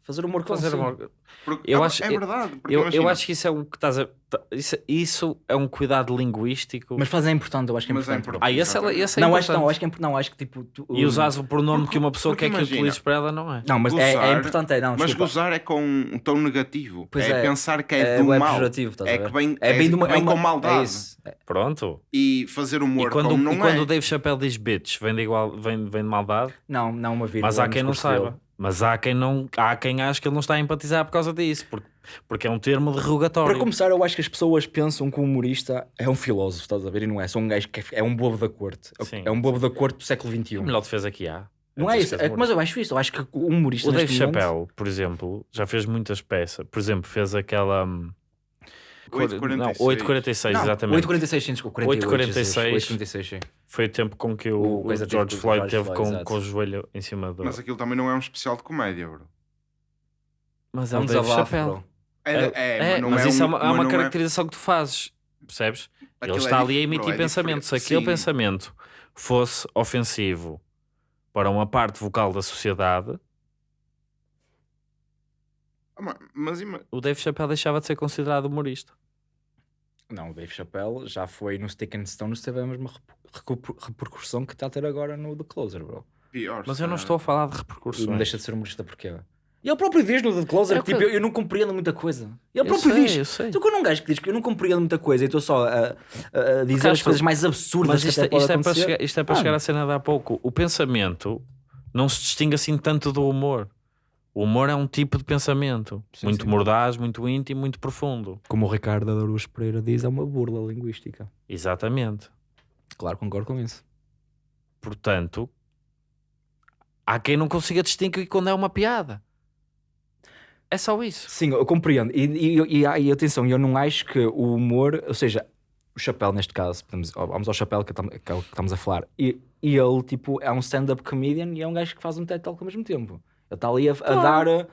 Fazer humor com Fazer sim. humor- Porque, Eu é, acho- é eu- verdade. Porque Eu, eu acho que isso é um que estás a. tá- Isso, isso é um cuidado linguístico. Mas fazer é importante, eu acho que é Mas é importante. bro. importante. ah, esse, é- esse é não, acho, importante. não, acho que é não, acho que tipo. tu- E usares o pronome Porque- que uma pessoa quer que imagina, utilizes para ela, não é? Não, mas é, é Gozar- importante, é, não, Mas desculpa. gozar é com um tom negativo. Pois é, é, pensar que é, é, do é mal. É a ver? que vem, É bem, uma, que vem é uma, com maldade. É isso. É. Pronto. E fazer humor E quando, com não e quando é. o Dave Chappelle diz bitch, vem de, igual, vem, vem de maldade, Não, não uma vírgula. mas há quem não saiba. Mas há quem não há quem ache que ele não está a empatizar por causa disso, porque, porque é um termo derrogatório. Para começar, eu acho que as pessoas pensam que o humorista é um filósofo, estás a ver? E não é, só um gajo que é, é um bobo da corte. Sim. É um bobo da corte do século XXI. a melhor defesa que há. Não é isso, é, mas eu acho isso. Eu acho que o humorista. O Dave momento- Chappelle, por exemplo, já fez muitas peças. Por exemplo, fez aquela. hum, Não, 8,46. 846, Não, exatamente. 846, sim, desculpa. 48, 8,46. 846, sim. Foi o tempo com que o, O o George Floyd George teve Floyd, com, exato. com o joelho em cima do. Mas aquilo também não é um especial de comédia, bro. Mas É um Dave desabafo, bro. É, é, É, mas mas é isso é um- uma, é uma é- caracterização que tu fazes, percebes? Ele aquilo é está ali a emitir é pensamentos. Se aquele Sim. pensamento fosse ofensivo para uma parte vocal da sociedade, Ah, ma- Mas ima- o Dave Chappelle deixava de ser considerado humorista. Não, o Dave Chappelle já foi no Stick and Stones, teve a mesma repercussão que está a ter agora no The Closer, bro. pior. Mas eu não estou a falar de repercussões. não deixa de ser humorista porquê? E ele próprio diz no The Closer É que tipo, que- eu, eu não compreendo muita coisa. Ele Eu próprio sei, diz. eu sei. Tu quando um gajo que diz que eu não compreendo muita coisa e estou só a, a- dizer Porque as coisas que- mais absurdas Mas que isto, até é- isto é para acontecer. chegar, isto é para Mano. chegar à cena de há pouco. O pensamento não se distingue assim tanto do humor. O humor é um tipo de pensamento. Sim, muito sim. mordaz, muito íntimo, muito profundo. Como o Ricardo Aruz Pereira diz, é uma burla linguística. Exatamente. Claro, concordo com isso. Portanto, há quem não consiga distinguir quando é uma piada. É só isso. Sim, eu compreendo. E, e, e, e atenção, eu não acho que o humor, ou seja, o chapéu neste caso, podemos- vamos ao chapéu que, é o que estamos a falar, e, e ele tipo é um stand-up comedian e é um gajo que faz um TED Talk ao mesmo tempo. Ele está ali a, a dar, uh,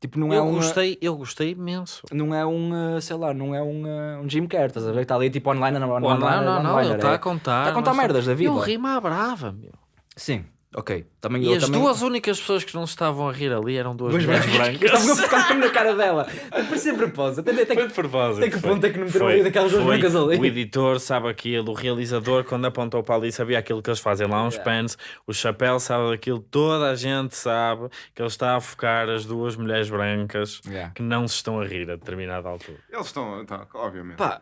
tipo, não é eu, um. gostei, eu gostei imenso. Não é um, uh, sei lá, não é um, um Jim Carrey, estás a ver? Está ali tipo online, online, Não, não, não, não, ele online, está é- a contar. Está a contar não merdas da vida. Eu rimo à brava, meu. Sim, ok. Também, E eu as também... duas únicas pessoas que não se estavam a rir ali eram duas mulheres brancas. Estavam a focar na cara dela. Por ser propósito. Tem, tem, Foi de propósito. Tem que foi. ponto é que não meteram daquelas duas brancas ali? O editor sabe aquilo, o realizador, quando apontou para ali, sabia aquilo que eles fazem lá, uns Yeah. pans, o chapéu sabe daquilo, toda a gente sabe que ele está a focar as duas mulheres brancas Yeah. que não se estão a rir a determinada altura. Eles estão, tá, obviamente. Pá,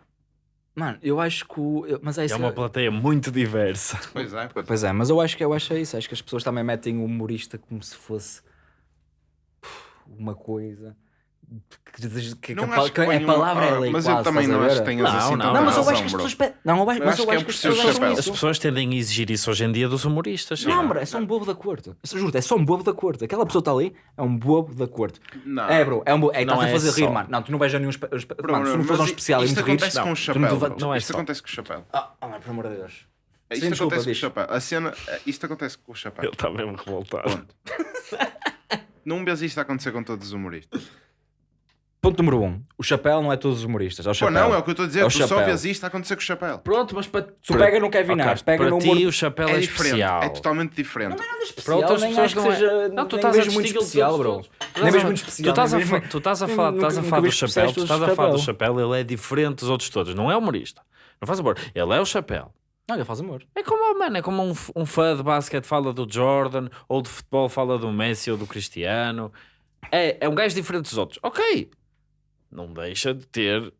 mano, eu acho que o. eu- Mas é isso. É uma plateia muito diversa. Pois é. pois é. Pois é, mas eu acho que eu acho é isso. Acho que as pessoas também metem o humorista como se fosse uma coisa. Que, que, que Não a, acho que que a ponham- palavra é lei Mas quase, eu também a não acho que tenhas Não, assim não, Não, mas eu acho que as pessoas. pe- Não, eu acho, Eu mas acho eu que é acho que as ser o pessoas chapéu. As isso. pessoas tendem a exigir isso hoje em dia dos humoristas. Não, bro, é só um bobo da corte. Eu juro, é só um bobo da corte. Aquela pessoa está ali, é um bobo da corte. Não. É, bro, é um bobo. É, Não estás a é fazer rir, só. mano. Não, tu não vais a nenhum. espe- Bro, Mano, se não fores a um especial e isto acontece com o chapéu. é Isto acontece com o chapéu. Ah, ah, mano, pelo amor de Deus. Isto acontece com o chapéu. A cena, isto acontece com o chapéu. Ele está mesmo revoltado. Não vês isto acontecer com todos os humoristas. Ponto número um. O chapéu não é todos os humoristas. É o Pô, chapéu. não, é o que eu estou a dizer. É o tu só chapéu. vês isto acontecer com o chapéu. Pronto, mas para... tu Para- pega no Kevin Nash, pega para no ti humor... o chapéu é, É diferente. especial. É totalmente diferente. Nada Para especial, outras nem pessoas acho que não é. seja... Não, tu estás a vejo muito especial, bro. Nem a- muito especial. a, mesmo- tu estás a falar, a do chapéu, tu estás a falar do chapéu. ele é diferente dos outros todos, não é humorista. Não faz amor, ele é o chapéu. Não, ele faz amor. É como, mano, é como um, um fã de basquete fala do Jordan, ou de futebol fala do Messi ou do Cristiano. É, é um gajo diferente dos outros. Ok, não deixa de ter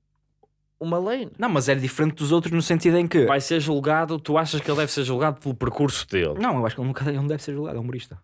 uma lane. Não, mas é diferente dos outros no sentido em que... Vai ser julgado, tu achas que ele deve ser julgado pelo percurso dele? Não, eu acho que ele nunca ele não deve ser julgado, é humorista.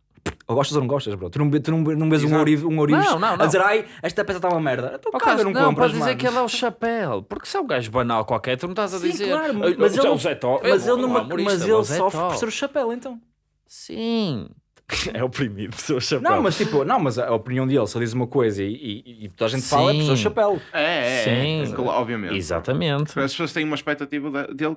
Ou gostas ou não gostas, bro. Tu não, tu não, não vês um ourives um ourives Não, não, não. a dizer, ai, esta peça está uma merda. Então, Ok, caga, não, não, compras, dizer que ele é o chapéu. Porque se é um gajo banal qualquer, tu não estás a Sim, dizer. claro, "Ah, mas o ele, Zé Tó- mas ele, não numa- é mas é o ele sofre Tó." por ser o chapéu, então. Sim. É oprimido o chapéu. Não, mas tipo, não, mas a opinião dele, ele diz uma coisa e, e, e toda a gente fala, é Sim. chapéu. É, é, é. Sim. Claro, Obviamente. Exatamente. As pessoas têm uma expectativa de- dele.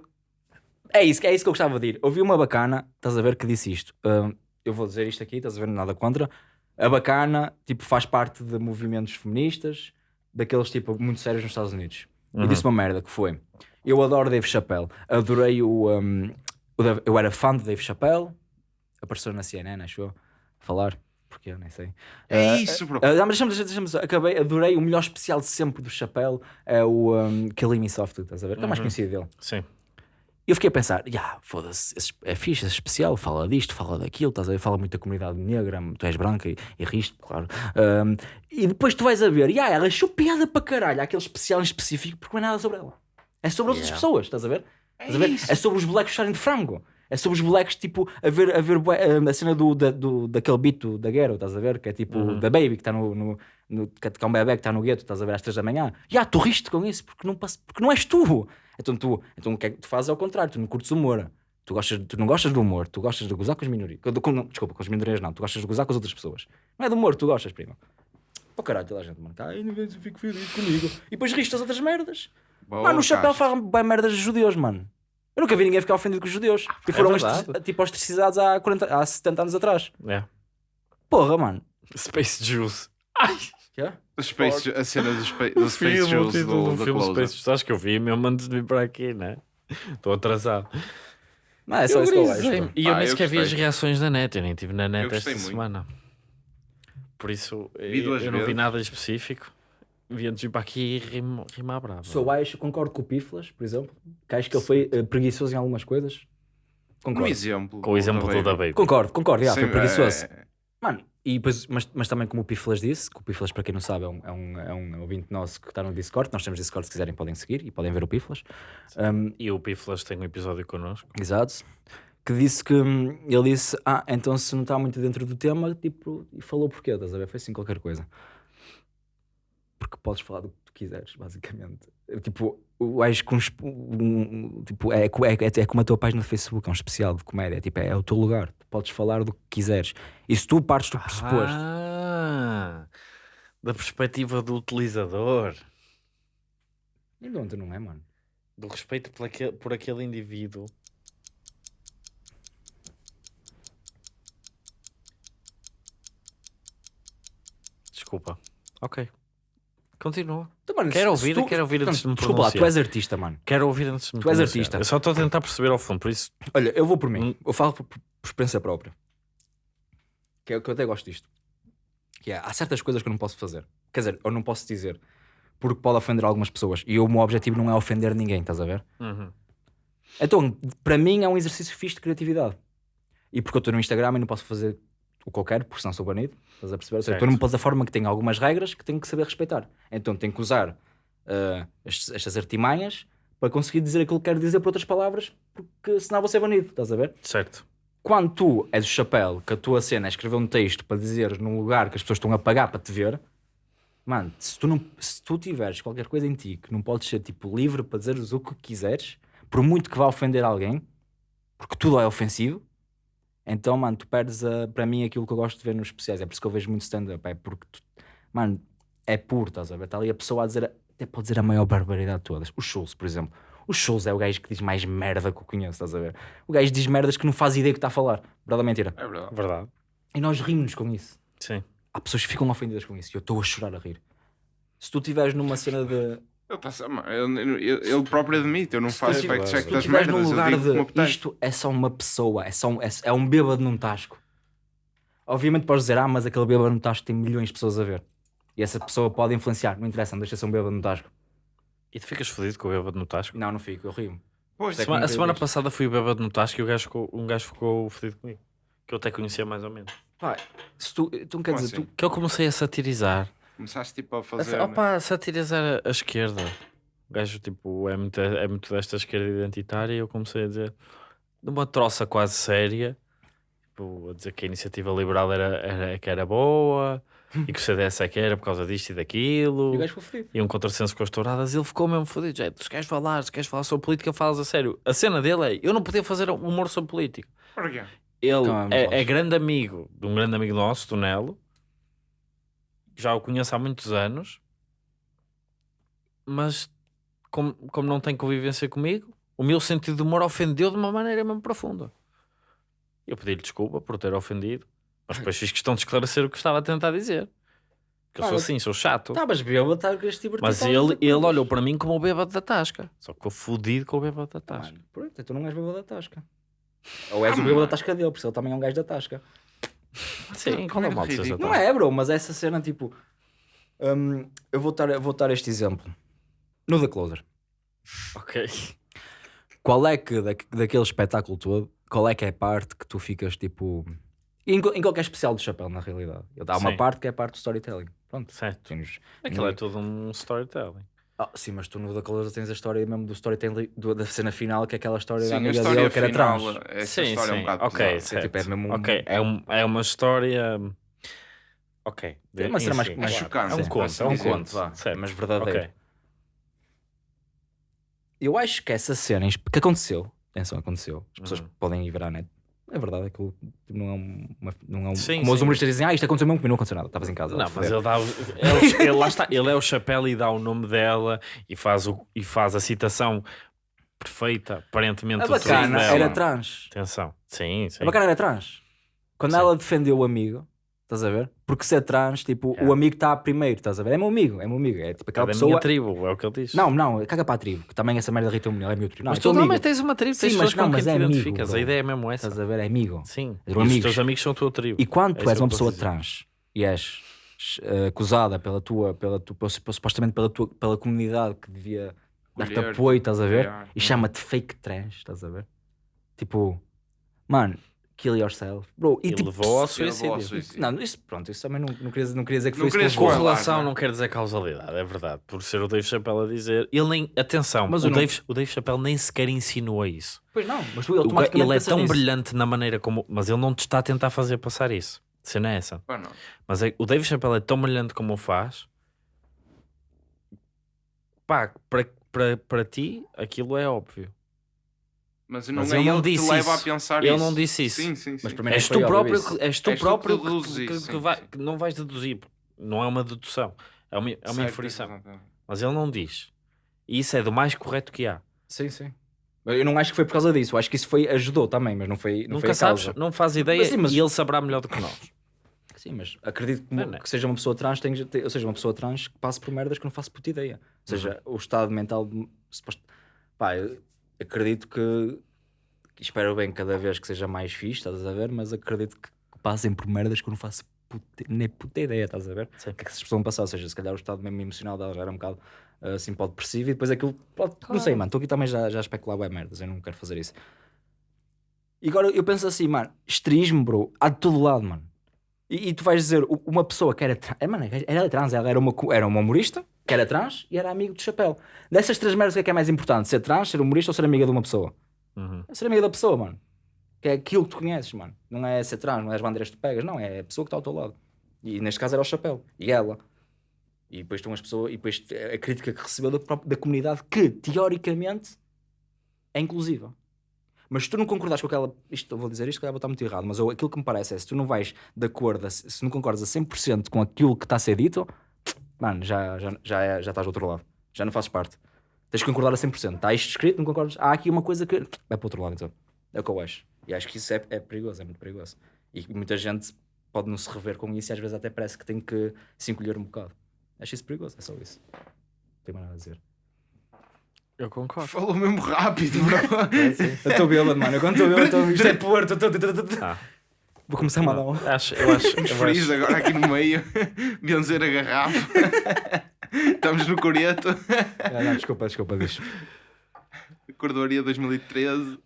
É isso, é isso que eu gostava de ir. Ouvi uma bacana, estás a ver, que disse isto. Hum, eu vou dizer isto aqui, estás a ver, nada contra. A bacana, tipo, faz parte de movimentos feministas, daqueles, tipo, muito sérios nos Estados Unidos. Uhum. E disse uma merda, que foi... Eu adoro Dave Chappelle. Adorei o... o Dave- eu era fã de Dave Chappelle. Apareceu na CNN, acho eu, a falar. Porque eu nem sei. É Ah, isso, bro. ah, mas deixa-me, deixa-me- acabei, adorei o melhor especial de sempre do Chappelle é o um, Killing Me Softly, estás a ver? Que é o mais Uhum. conhecido dele. Sim. E eu fiquei a pensar, "Ya, foda-se, é fixe, esse especial, fala disto, fala daquilo, estás a ver? Fala muito da comunidade negra, tu és branca e, e riste, claro. Um, e depois tu vais a ver, "Ya, ela achou piada para caralho, aquele especial em específico, porque não é nada sobre ela. É sobre outras Yeah. pessoas, estás a ver? Estás a ver? É sobre os blacks gostarem de frango. É sobre os blacks, tipo, a ver, a ver bué- a cena do, da, do, daquele beat do- da Ghetto, estás a ver? Que é tipo, Uhum. da Baby, que está no, no, no- que é um bebê que está no gueto, estás a ver às 3 da manhã. Ya, tu riste com isso, porque não, porque não és tu. Então tu, então o que é que tu fazes ao contrário, tu não curtes humor. Tu, gostas, tu não gostas do humor, tu gostas de gozar com as minorias. Com- não, desculpa, com as minorias não, tu gostas de gozar com as outras pessoas. Não é do humor, tu gostas, prima. Pô caralho, toda a gente, mano. Ai, ninguém se fica feliz comigo. E depois riste das outras merdas. Boa, Mano, o chapéu faz bem merdas dos judeus, mano. Eu nunca vi ninguém ficar ofendido com os judeus. Que foram verdade. ostraci- tipo ostracizados há, 40, há 70 anos atrás. É. Porra, mano. Space Juice. Quê? Os Space, a cena dos Space, do Space Filme, título do, do do filme Closer. Space Juice. Acho que eu vi mesmo antes de vir para aqui, né? Estou atrasado. Não, é só isso que eu acho. E eu Ah, nem eu sequer vi as reações da net. Eu nem estive na net Eu esta muito. semana. Por isso, Vi eu, eu não vi nada específico. Vi antes de ir para aqui e rimo à brava. Se eu acho, concordo com o Piflas, por exemplo, que acho que ele foi eh, preguiçoso em algumas coisas. Concordo. exemplo. Com o exemplo do da Baby. Concordo, concordo, já, Sim, foi preguiçoso. é- Mano, E depois, mas, mas também como o Piflas disse, que o Piflas, para quem não sabe, é um, é um, é um ouvinte nosso que está no Discord. Nós temos Discord, se quiserem podem seguir e podem ver o Piflas. Um, E o Piflas tem um episódio connosco. Exato. Que disse que hum, ele disse: Ah, então se não está muito dentro do tema, tipo, e falou porquê, estás a ver? Foi assim qualquer coisa. Porque podes falar do que tu quiseres, basicamente. Tipo, o gajo com. esp- um- um- Tipo, é, é, é, é como a tua página do Facebook, é um especial de comédia. Tipo, é, é o teu lugar. Tu podes falar do que quiseres. E se tu partes do pressuposto. Ah, da perspectiva do utilizador, E de onde não é, mano? do respeito por aquele, por aquele indivíduo. Desculpa. Ok. Continua. Então, mano, Quero ouvir, quero ouvir antes de me Desculpa lá, tu és artista, mano. Quero ouvir antes de me Tu és pronunciar. artista. Eu só estou a tentar perceber ao fundo, por isso. Olha, eu vou por mim. Hum. Eu falo por, por experiência própria. Que é o que eu até gosto disto. Que é, há certas coisas que eu não posso fazer. Quer dizer, eu não posso dizer. Porque pode ofender algumas pessoas. E o meu objetivo não é ofender ninguém, estás a ver? Uhum. Então, para mim é um exercício fixe de criatividade. E porque eu estou no Instagram e não posso fazer o que eu quero, porque senão sou banido. Estás a perceber? Certo. Estou numa plataforma que tem algumas regras que tenho que saber respeitar. Então tenho que usar ah, estes- estas artimanhas para conseguir dizer aquilo que quero dizer por outras palavras, porque senão vou ser banido. Estás a ver? Certo. quando tu és o chapéu, que a tua cena é escrever um texto para dizeres num lugar que as pessoas estão a pagar para te ver, mano, se tu, não, se tu tiveres qualquer coisa em ti que não podes ser tipo livre para dizeres o que quiseres, por muito que vá ofender alguém, porque tudo é ofensivo, então, mano, tu perdes a- para mim aquilo que eu gosto de ver nos especiais. É por isso que eu vejo muito stand-up. É porque, tu, mano, é puro, estás a ver? Está ali a pessoa a dizer, até pode dizer a maior barbaridade de todas. Os shows, por exemplo. Os shows é o gajo que diz mais merda que eu conheço, estás a ver? O gajo diz merdas que não faz ideia que está a falar. Verdade ou mentira? É verdade. Verdade. E nós rimos com isso. Sim. Há pessoas que ficam ofendidas com isso e eu estou a chorar a rir. Se tu estiveres numa cena de. Ele, tá, ele, próprio admite, eu não faço tu- fact check Se tu das merdas, num eu lugar de isto é só uma pessoa, é, só um, é, é um bêbado num tasco. Obviamente podes dizer, ah, mas aquele bêbado num tasco tem milhões de pessoas a ver. E essa pessoa pode influenciar, não interessa, não deixa ser um bêbado num tasco. E tu ficas fodido com o bêbado no tasco? Não, não fico, eu rio. Pois, É Semana- a semana passada fui o bêbado no tasco e o gajo ficou, um gajo ficou fodido comigo. Que eu até conhecia mais ou menos. Pá, se tu, então quer Como dizer, assim? tu, Que eu comecei a satirizar. Começaste tipo a A, fazer. opa, a satirizar a, a esquerda. O gajo tipo, é muito, é muito desta esquerda identitária e eu comecei a dizer numa troça quase séria. Tipo, a dizer que a iniciativa liberal era, era, que era boa e que o CDS é que era por causa disto e daquilo. e o gajo ficou fodido. e um contrassenso com as touradas, ele ficou mesmo fodido. Já, se queres falar, se queres falar sobre política, falas a sério. A cena dele é: eu não podia fazer humor sobre política. Porquê? Ele Calma, é, é grande amigo de um grande amigo nosso, do Nelo. Já o conheço há muitos anos, mas como, como não tem convivência comigo, o meu sentido de humor ofendeu de uma maneira mesmo profunda. Eu pedi-lhe desculpa por ter ofendido, mas depois fiz questão de esclarecer o que estava a tentar dizer. Que eu sou assim, sou chato. Estavas bêbado, estás a divertir. Mas a ele, ele olhou para mim como o bêbado da tasca. Só que ficou fodido com o bêbado da tasca. Mano, pronto, então não és bêbado da tasca. Ou és Ah, o bêbado mano. da tasca dele, porque ele também é um gajo da tasca. Sim, qual é o mal de seres da ridículo. Não é, bro, mas essa cena, tipo. hum, eu vou dar, vou dar este exemplo. No The Closer. Ok. Qual é que, da, daquele espetáculo todo, qual é que é a parte que tu ficas tipo. Em, em qualquer especial do chapéu, na realidade. Há uma Sim. parte que é a parte do storytelling. Pronto. Certo. Tens- Aquilo no- é todo um storytelling. Ah, sim, mas tu no The Closer tens a história mesmo do storytelling da cena final, que é aquela história da Sim, a amiga dele que era final, trans. essa história é um bocado ok, certo. tipo, é mesmo um- é, um, é uma história. Ok. É uma cena mais- mais claro. chocante, É um sim, conto, é um dizer. conto. vá, certo. mas verdadeiro. Ok. Eu acho que essa cena que aconteceu, atenção, aconteceu, as pessoas Uhum. podem ir ver à net. É verdade, aquilo tipo, não é uma. Não é um, Sim, como os sim. humoristas dizem, ah, isto aconteceu mesmo comigo, não aconteceu nada, estavas em casa. Não, mas ele dá. Ele, ele, lá está, ele é o chapéu e dá o nome dela e faz, o, e faz a citação perfeita, aparentemente, A bacana dela. era trans. Atenção. Sim, sim. A bacana era trans. Quando Sim. ela defendeu o amigo, estás a ver? Porque ser trans, tipo, É. o amigo está primeiro, estás a ver? É meu amigo, é meu amigo. É tipo É aquela da pessoa. minha tribo, é o que ele diz. Não, não, caga para a tribo, que também essa merda irrita o ela é meu tribo. Não, mas é tu teu amigo. também tens uma tribo, Sim, tens mas pessoas não, com quem mas te é amigo, identificas. bro. a ideia é mesmo essa. Estás a ver? É amigo. Sim. E os amigos. teus amigos são a tua tribo. E quando É tu és uma pessoa trans e és eh, acusada pela tua, pela tua, supostamente pela tua, pela comunidade que devia dar-te apoio, estás a ver? E chama-te fake trans, estás a ver? Tipo, mano, Kill yourself. Bro, e, E tipo, levou ao Ele suicídio. suicídio. Não, isso, pronto, isso também não, não, queria, não queria dizer que Não foi isso. Correlação não não quer dizer causalidade, é verdade. Por ser o Dave Chappelle a dizer. Ele nem. Atenção, Mas o, não- Dave, o Dave Chappelle nem sequer insinuou isso. Pois não, mas O automaticamente Ele é tão nisso. brilhante na maneira como. Mas ele não te está a tentar fazer passar isso. A Cena é essa. Não. Mas é- o Dave Chappelle é tão brilhante como o faz. Pá, para, para, para ti, aquilo é óbvio. Mas não Mas é ele não ele que te disse leva isso. a pensar Ele isso. não disse isso. Sim, sim, sim. Mas primeiro És foi tu próprio, que, és tu És tu que próprio que, que- que vai- não vais deduzir. Não é uma dedução. É uma, é uma Certo, inferição. exatamente. Mas ele não diz. E isso é do mais correto que há. Sim, sim. Eu não acho que foi por causa disso. Eu acho que isso foi, ajudou também, mas não foi, não foi Nunca a sabes, não faz ideia Mas sim, mas- e ele saberá melhor do que nós. Sim, mas acredito que, Não, não. que seja uma pessoa trans, tem, ou seja, uma pessoa trans que passe por merdas que não faço puta ideia. Ou seja, Uhum. o estado mental. de- suposto- Pá, eu acredito que, espero bem cada vez que seja mais fixe, estás a ver? Mas acredito que, passem por merdas que eu não faço puta, nem puta ideia, estás a ver? Sim. O que é que pessoas vão passar? Ou seja, se calhar o estado mesmo emocional dela já era um bocado ah, assim pode depressivo e depois aquilo pode. Não sei, mano, estou aqui também já, já a especular bem merdas, eu não quero fazer isso. E agora eu penso assim, mano, esterismo, bro, há de todo lado, mano. E, e tu vais dizer, uma pessoa que era trans, é, mano, era trans, ela era uma, era uma humorista, que era trans e era amigo do chapéu. Dessas três merdas, o que é que é mais importante? Ser trans, ser humorista ou ser amiga de uma pessoa? Uhum. É ser amiga da pessoa, mano. Que é aquilo que tu conheces, mano. Não é ser trans, não é as bandeiras que tu pegas, não, é a pessoa que está ao teu lado. E neste caso era o chapéu. E ela. E depois estão as pessoas, e depois a crítica que recebeu da, própria- da comunidade que, teoricamente, é inclusiva. Mas se tu não concordas com aquela. Isto, eu vou dizer isto, que vou estar muito errado, mas eu- aquilo que me parece é se tu não vais de acordo, a- se não concordas a 100% com aquilo que está a ser dito, mano, já, já, já, é- já estás do outro lado. Já não fazes parte. Tens que concordar a 100%. Está isto escrito, não concordas? Há aqui uma coisa que. Vai para o outro lado, então. É o que eu acho. E acho que isso é, é perigoso, é muito perigoso. E muita gente pode não se rever com isso e às vezes até parece que tem que se encolher um bocado. Acho isso perigoso, é só isso. Não tenho mais nada a dizer. Eu concordo. Falou mesmo rápido, bro. Eu estou bêbado, mano. Eu quando estou bêbado, estou- isto é Porto. tô- Ah, Vou começar a mandar um. acho, eu acho, Fris acho, agora aqui no meio. Benzer a garrafa. Estamos no Coreto. Ah, não, desculpa, desculpa, bicho. Cordoaria 2013.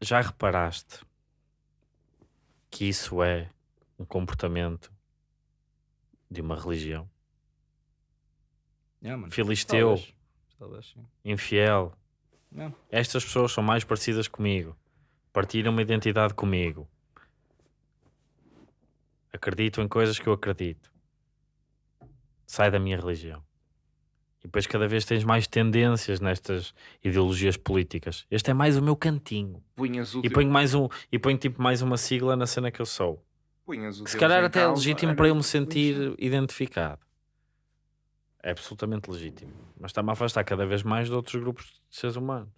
já reparaste que isso é um comportamento de uma religião? Yeah, mano. Filisteu, Talvez. Talvez, sim. infiel. Yeah. Estas pessoas são mais parecidas comigo. Partilham uma identidade comigo. Acreditam em coisas que eu acredito. Sai da minha religião. E depois cada vez tens mais tendências nestas ideologias políticas. Este é mais o meu cantinho. Punhas o E teu- ponho mais um e ponho tipo mais uma sigla na cena que eu sou. punhas o Se Deus calhar até é legítimo era para eu me sentir identificado. É absolutamente legítimo. Mas está-me a afastar cada vez mais de outros grupos de seres humanos.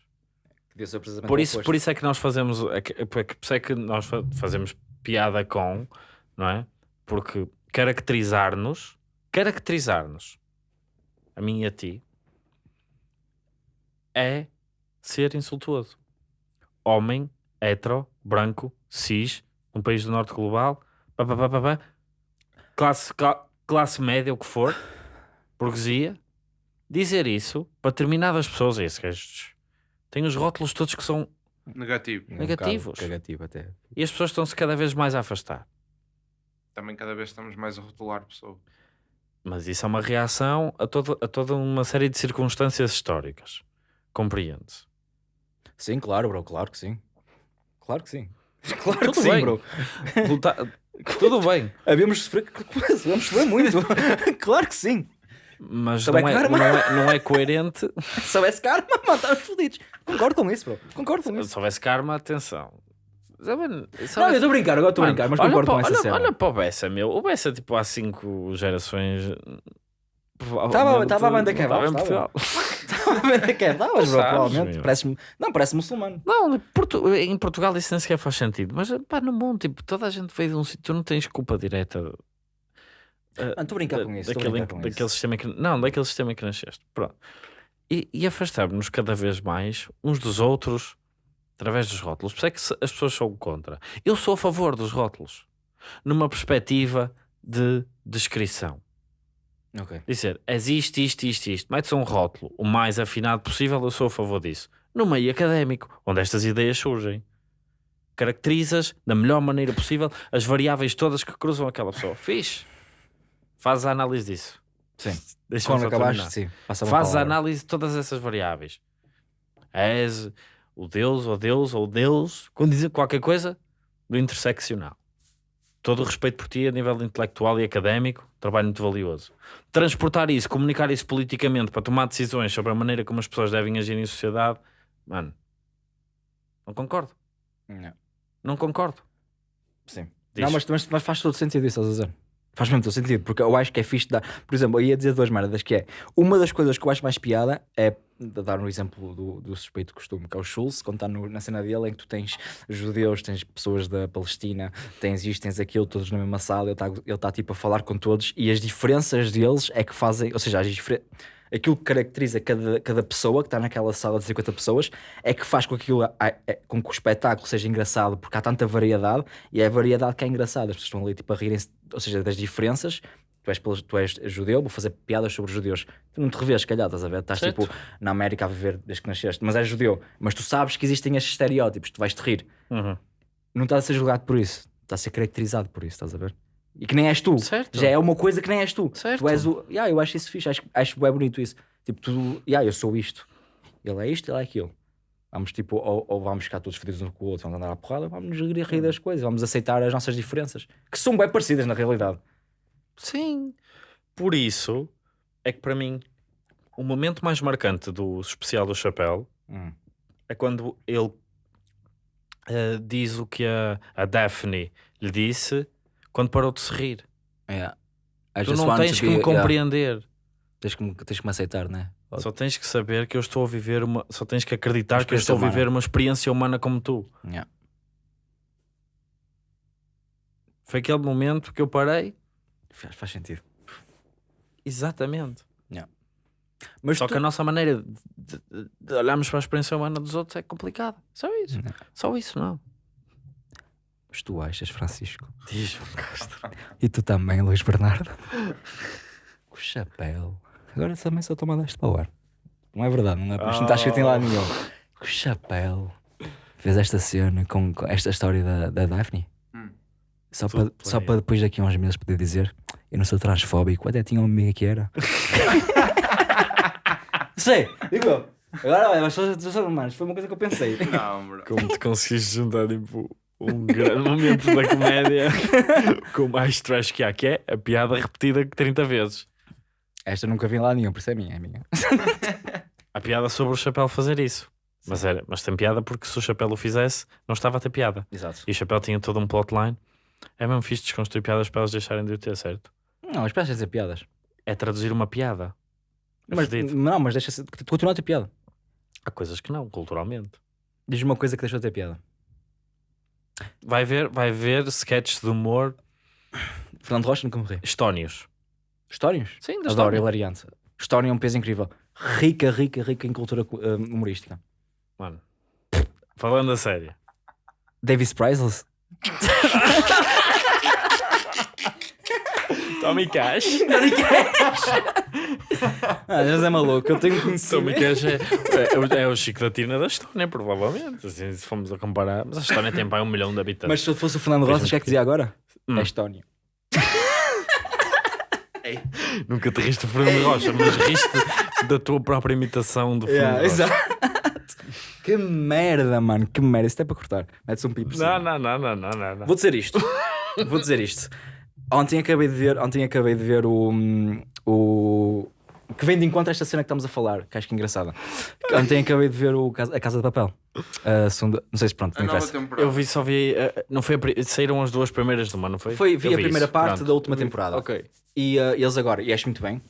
Devia ser precisamente Por isso, por isso é que nós fazemos, é que- é por isso é que nós fa- fazemos piada com, não é? Porque caracterizar-nos, caracterizar-nos, a mim e a ti, é ser insultuoso. Homem, hetero, branco, cis, um país do norte global, pá, pá, pá, pá, pá, classe, cla- classe média, o que for, burguesia, dizer isso para determinadas pessoas, esses gajos têm os rótulos todos que são Negativo. Um negativos. bocado Negativo até. e as pessoas estão-se cada vez mais a afastar. Também cada vez estamos mais a rotular pessoas. Mas isso é uma reação a, todo, a toda uma série de circunstâncias históricas. Compreende-se. Sim, claro, bro. Claro que sim. Claro que sim. Claro Tudo que sim, bem. bro. Luta- Tudo bem, Havíamos sofrer, sofrer muito. claro que sim. Mas não é, não, é, não é coerente. Se houvesse karma, mano, estávamos fodidos. Concordo com isso, bro. Concordo com isso. Se houvesse karma, atenção. Não, eu estou a brincar, agora estou a brincar, mas concordo para- com essa olha, cena. Olha para o Bessa, meu. O Bessa, tipo, há cinco gerações. Estava- a banda kebab, em estava. Portugal. que é, estavas, bro, provavelmente. Parece, não, parece muçulmano. Não, Portu- em Portugal isso nem sequer faz sentido. Mas pá, no mundo, tipo, toda a gente veio de um sítio. Tu não tens culpa direta. Mano, estou a brincar com isso. Daquele, com daquele isso. sistema que, não, daquele sistema que nasceste. Pronto. E, e afastar-nos cada vez mais uns dos outros através dos rótulos. Por isso é que as pessoas são contra. Eu sou a favor dos rótulos. Numa perspectiva de descrição. Ok. Dizer, existe isto, isto, isto. Metes um rótulo o mais afinado possível, eu sou a favor disso. No meio académico, onde estas ideias surgem. caracterizas da melhor maneira possível as variáveis todas que cruzam aquela pessoa. Fiz. Faz a análise disso. Sim. Quando acabaste, sim. Faz a análise de todas essas variáveis. És o Deus, ou Deus, ou Deus, quando dizer qualquer coisa do interseccional. Todo o respeito por ti a nível intelectual e académico, trabalho muito valioso. Transportar isso, comunicar isso politicamente para tomar decisões sobre a maneira como as pessoas devem agir em sociedade, mano, não concordo. Não. Não concordo. Sim. Diz. Não, mas, mas, mas faz todo sentido isso, estás a dizer? Faz mesmo todo sentido, porque eu acho que é fixe dar. Por exemplo, eu ia dizer duas merdas, que é uma das coisas que eu acho mais piada é dar um exemplo do, do suspeito costume, que é o Schulz, quando está na cena dele, em que tu tens judeus, tens pessoas da Palestina, tens isto, tens aquilo, todos na mesma sala, ele está tá, tipo a falar com todos e as diferenças deles é que fazem, ou seja, as diferen- aquilo que caracteriza cada, cada pessoa que está naquela sala de 50 pessoas é que faz com que, aquilo, a- a- com que o espetáculo seja engraçado, porque há tanta variedade e é a variedade que é engraçada. As pessoas estão ali tipo, a rirem-se, ou seja, das diferenças. Tu és, tu és judeu, vou fazer piadas sobre judeus. Tu não te revês, se calhar, estás a ver? Estás Certo. tipo na América a viver desde que nasceste, mas és judeu. Mas tu sabes que existem estes estereótipos, tu vais-te rir. Uhum. Não estás a ser julgado por isso, estás a ser caracterizado por isso, estás a ver? E que nem és tu. Certo. Já é uma coisa que nem és tu. Certo. Tu és o. Yeah, eu acho isso fixe, acho, acho bem bonito isso. Tipo, tu. Yeah, eu sou isto. Ele é isto, ele é aquilo. Vamos tipo, ou, ou vamos ficar todos fodidos um com o outro, vamos andar à porrada, vamos nos rir, das coisas, vamos aceitar as nossas diferenças, que são bem parecidas na realidade. Sim. Por isso é que para mim o momento mais marcante do especial do Chapéu Hum. é quando ele eh, diz o que a, a Daphne lhe disse quando parou de se rir. Yeah. I Tu não tens que be- me yeah. compreender. Tens, que me, tens que me aceitar, né? Só tens que saber que eu estou a viver uma. Só tens que acreditar que eu estou a viver uma experiência humana como tu. Yeah. Foi aquele momento que eu parei. Faz, faz sentido. Exatamente. Mas Só tu- que a nossa maneira de, de- de olharmos para a experiência humana dos outros é complicada. Só isso. Não. Só isso, não. Mas tu achas, Francisco? Diz-me, Castro. E tu também, Luís Bernardo? Com o chapéu. Agora também só toma deste para o ar. Não é verdade, não é? Isto não está escrito em lado nenhum. Com o chapéu. Fez esta cena com, com esta história da, da Daphne. Hum. Só, para, só para depois daqui a uns meses poder dizer eu não sou transfóbico. Até tinha um amigo que era. Sei, digo. Agora, olha, mas só- só- só- mano, foi uma coisa que eu pensei. Não, bro. Como te conseguiste juntar tipo, um grande momento da comédia com o mais trash que há, que é a piada repetida 30 vezes. Esta nunca vi lado nenhum, por isso é minha, é minha. A piada sobre o chapéu fazer isso. Mas, era, mas tem piada porque se o chapéu o fizesse, não estava a ter piada. Exato. E o chapéu tinha todo um plotline. É mesmo fixe desconstruir piadas para elas deixarem de o ter, certo? Não, mas para de piadas. É traduzir uma piada. É Mas, fedido. não, mas deixa continua a ter piada. Há coisas que não, culturalmente. Diz uma coisa que deixou de ter piada. Vai ver, vai ver sketches de humor Fernando Rocha nunca morri. estónios. Histórias? Sim, da Adoro, hilariante. História é um peso incrível. Rica, rica, rica em cultura uh, humorística. Mano, falando a sério. Davis Priceless? Tommy Cash. Ah, mas é maluco. Eu tenho Tommy conhecimento. Cash é, é, o- é o Chico da Tina da Estónia, provavelmente. Assim, se formos a comparar. Mas a Estónia tem para um milhão de habitantes. Mas se fosse o Fernando Rocha, o que é que dizia agora? Hum. É Estónia. Nunca te riste de Fernando Rocha, mas riste da tua própria imitação do Fernando Rocha. exato. que merda, mano. Que merda. Isso é para cortar. Mete-se um pipo. não, não, não, não, não, não. Vou dizer isto. Vou dizer isto. Ontem acabei de ver, ontem acabei de ver o, o que vem de encontro a esta cena que estamos a falar, que acho que é engraçada. Ontem acabei de ver o, Casa- a Casa de Papel. A segunda- não sei se pronto, não interessa. Eu vi, só vi. eh, não foi a saíram as duas primeiras de uma, não foi? Foi, vi Eu a primeira isso, parte pronto. da última temporada. Ok. E uh, eles agora, e acho muito bem,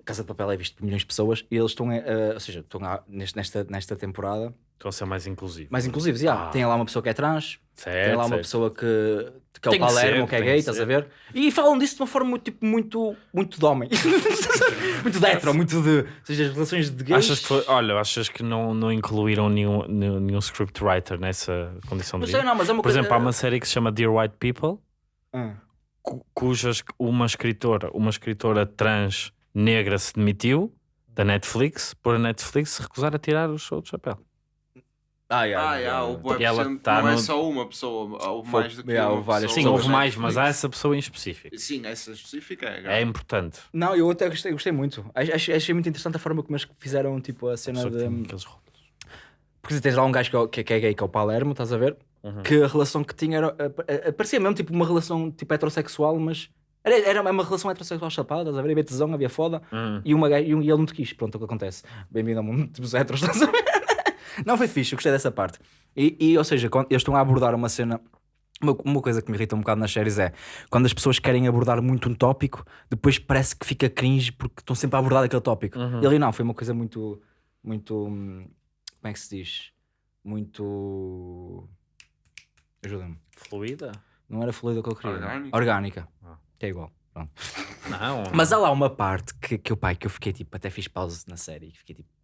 a Casa de Papel é visto por milhões de pessoas e eles estão, uh, ou seja, estão nesta, nesta temporada Estão a ser mais inclusivos. mais inclusivos. Yeah. Ah. Tem lá uma pessoa que é trans, certo, tem lá uma certo. pessoa que, que é o Tem que Palermo, ser, que é gay, estás a ver? E falam disso de uma forma muito, tipo, muito, muito de homem. muito de hetero, muito de. Ou seja, as relações de gays. Achas que olha, achas que não, não incluíram nenhum, nenhum, nenhum scriptwriter nessa condição Não de sei, vida? não, mas é uma Por coisa. exemplo, há uma série que se chama Dear White People, cu- cujas uma escritora, uma escritora trans negra se demitiu da Netflix por a Netflix recusar a tirar o show do chapéu. Ah, Ah, yeah, o boa E ela percent tá não é no- só uma pessoa, houve Foi- mais do que yeah, uma houve várias pessoa. Sim, houve mais, mas há essa pessoa em específico. Sim, essa específica é. É importante. Não, eu até gostei, gostei muito. Ach- Achei, achei muito interessante a forma como eles fizeram tipo, a A cena que de. aqueles. Porque tens lá um gajo que é, que é- que é gay, que é o Palermo, estás a ver? Uhum. Que a relação que tinha era. a- a- Parecia mesmo tipo uma relação tipo heterossexual, mas. Era, era uma relação heterossexual chapada, estás a ver? Havia tesão, havia foda. Hum. E, uma, e, um- e ele não te quis. Pronto, é o que acontece. Bem-vindo ao mundo dos heteros, estás a ver? Não foi fixe, eu gostei dessa parte. E, e, ou seja, quando eles estão a abordar uma cena. Uma, uma coisa que me irrita um bocado nas séries é quando as pessoas querem abordar muito um tópico, depois parece que fica cringe porque estão sempre a abordar aquele tópico. Uhum. E ali não, foi uma coisa muito. Muito. hum, Como é que se diz? Muito. Ajuda-me. Fluida? Não era fluida que eu queria. Orgânica? Orgânica. Ah. Que é igual. Pronto. Não. Mas há lá uma parte que, que, eu, pai, que eu fiquei tipo, até fiz pause na série, que fiquei tipo, "Hum,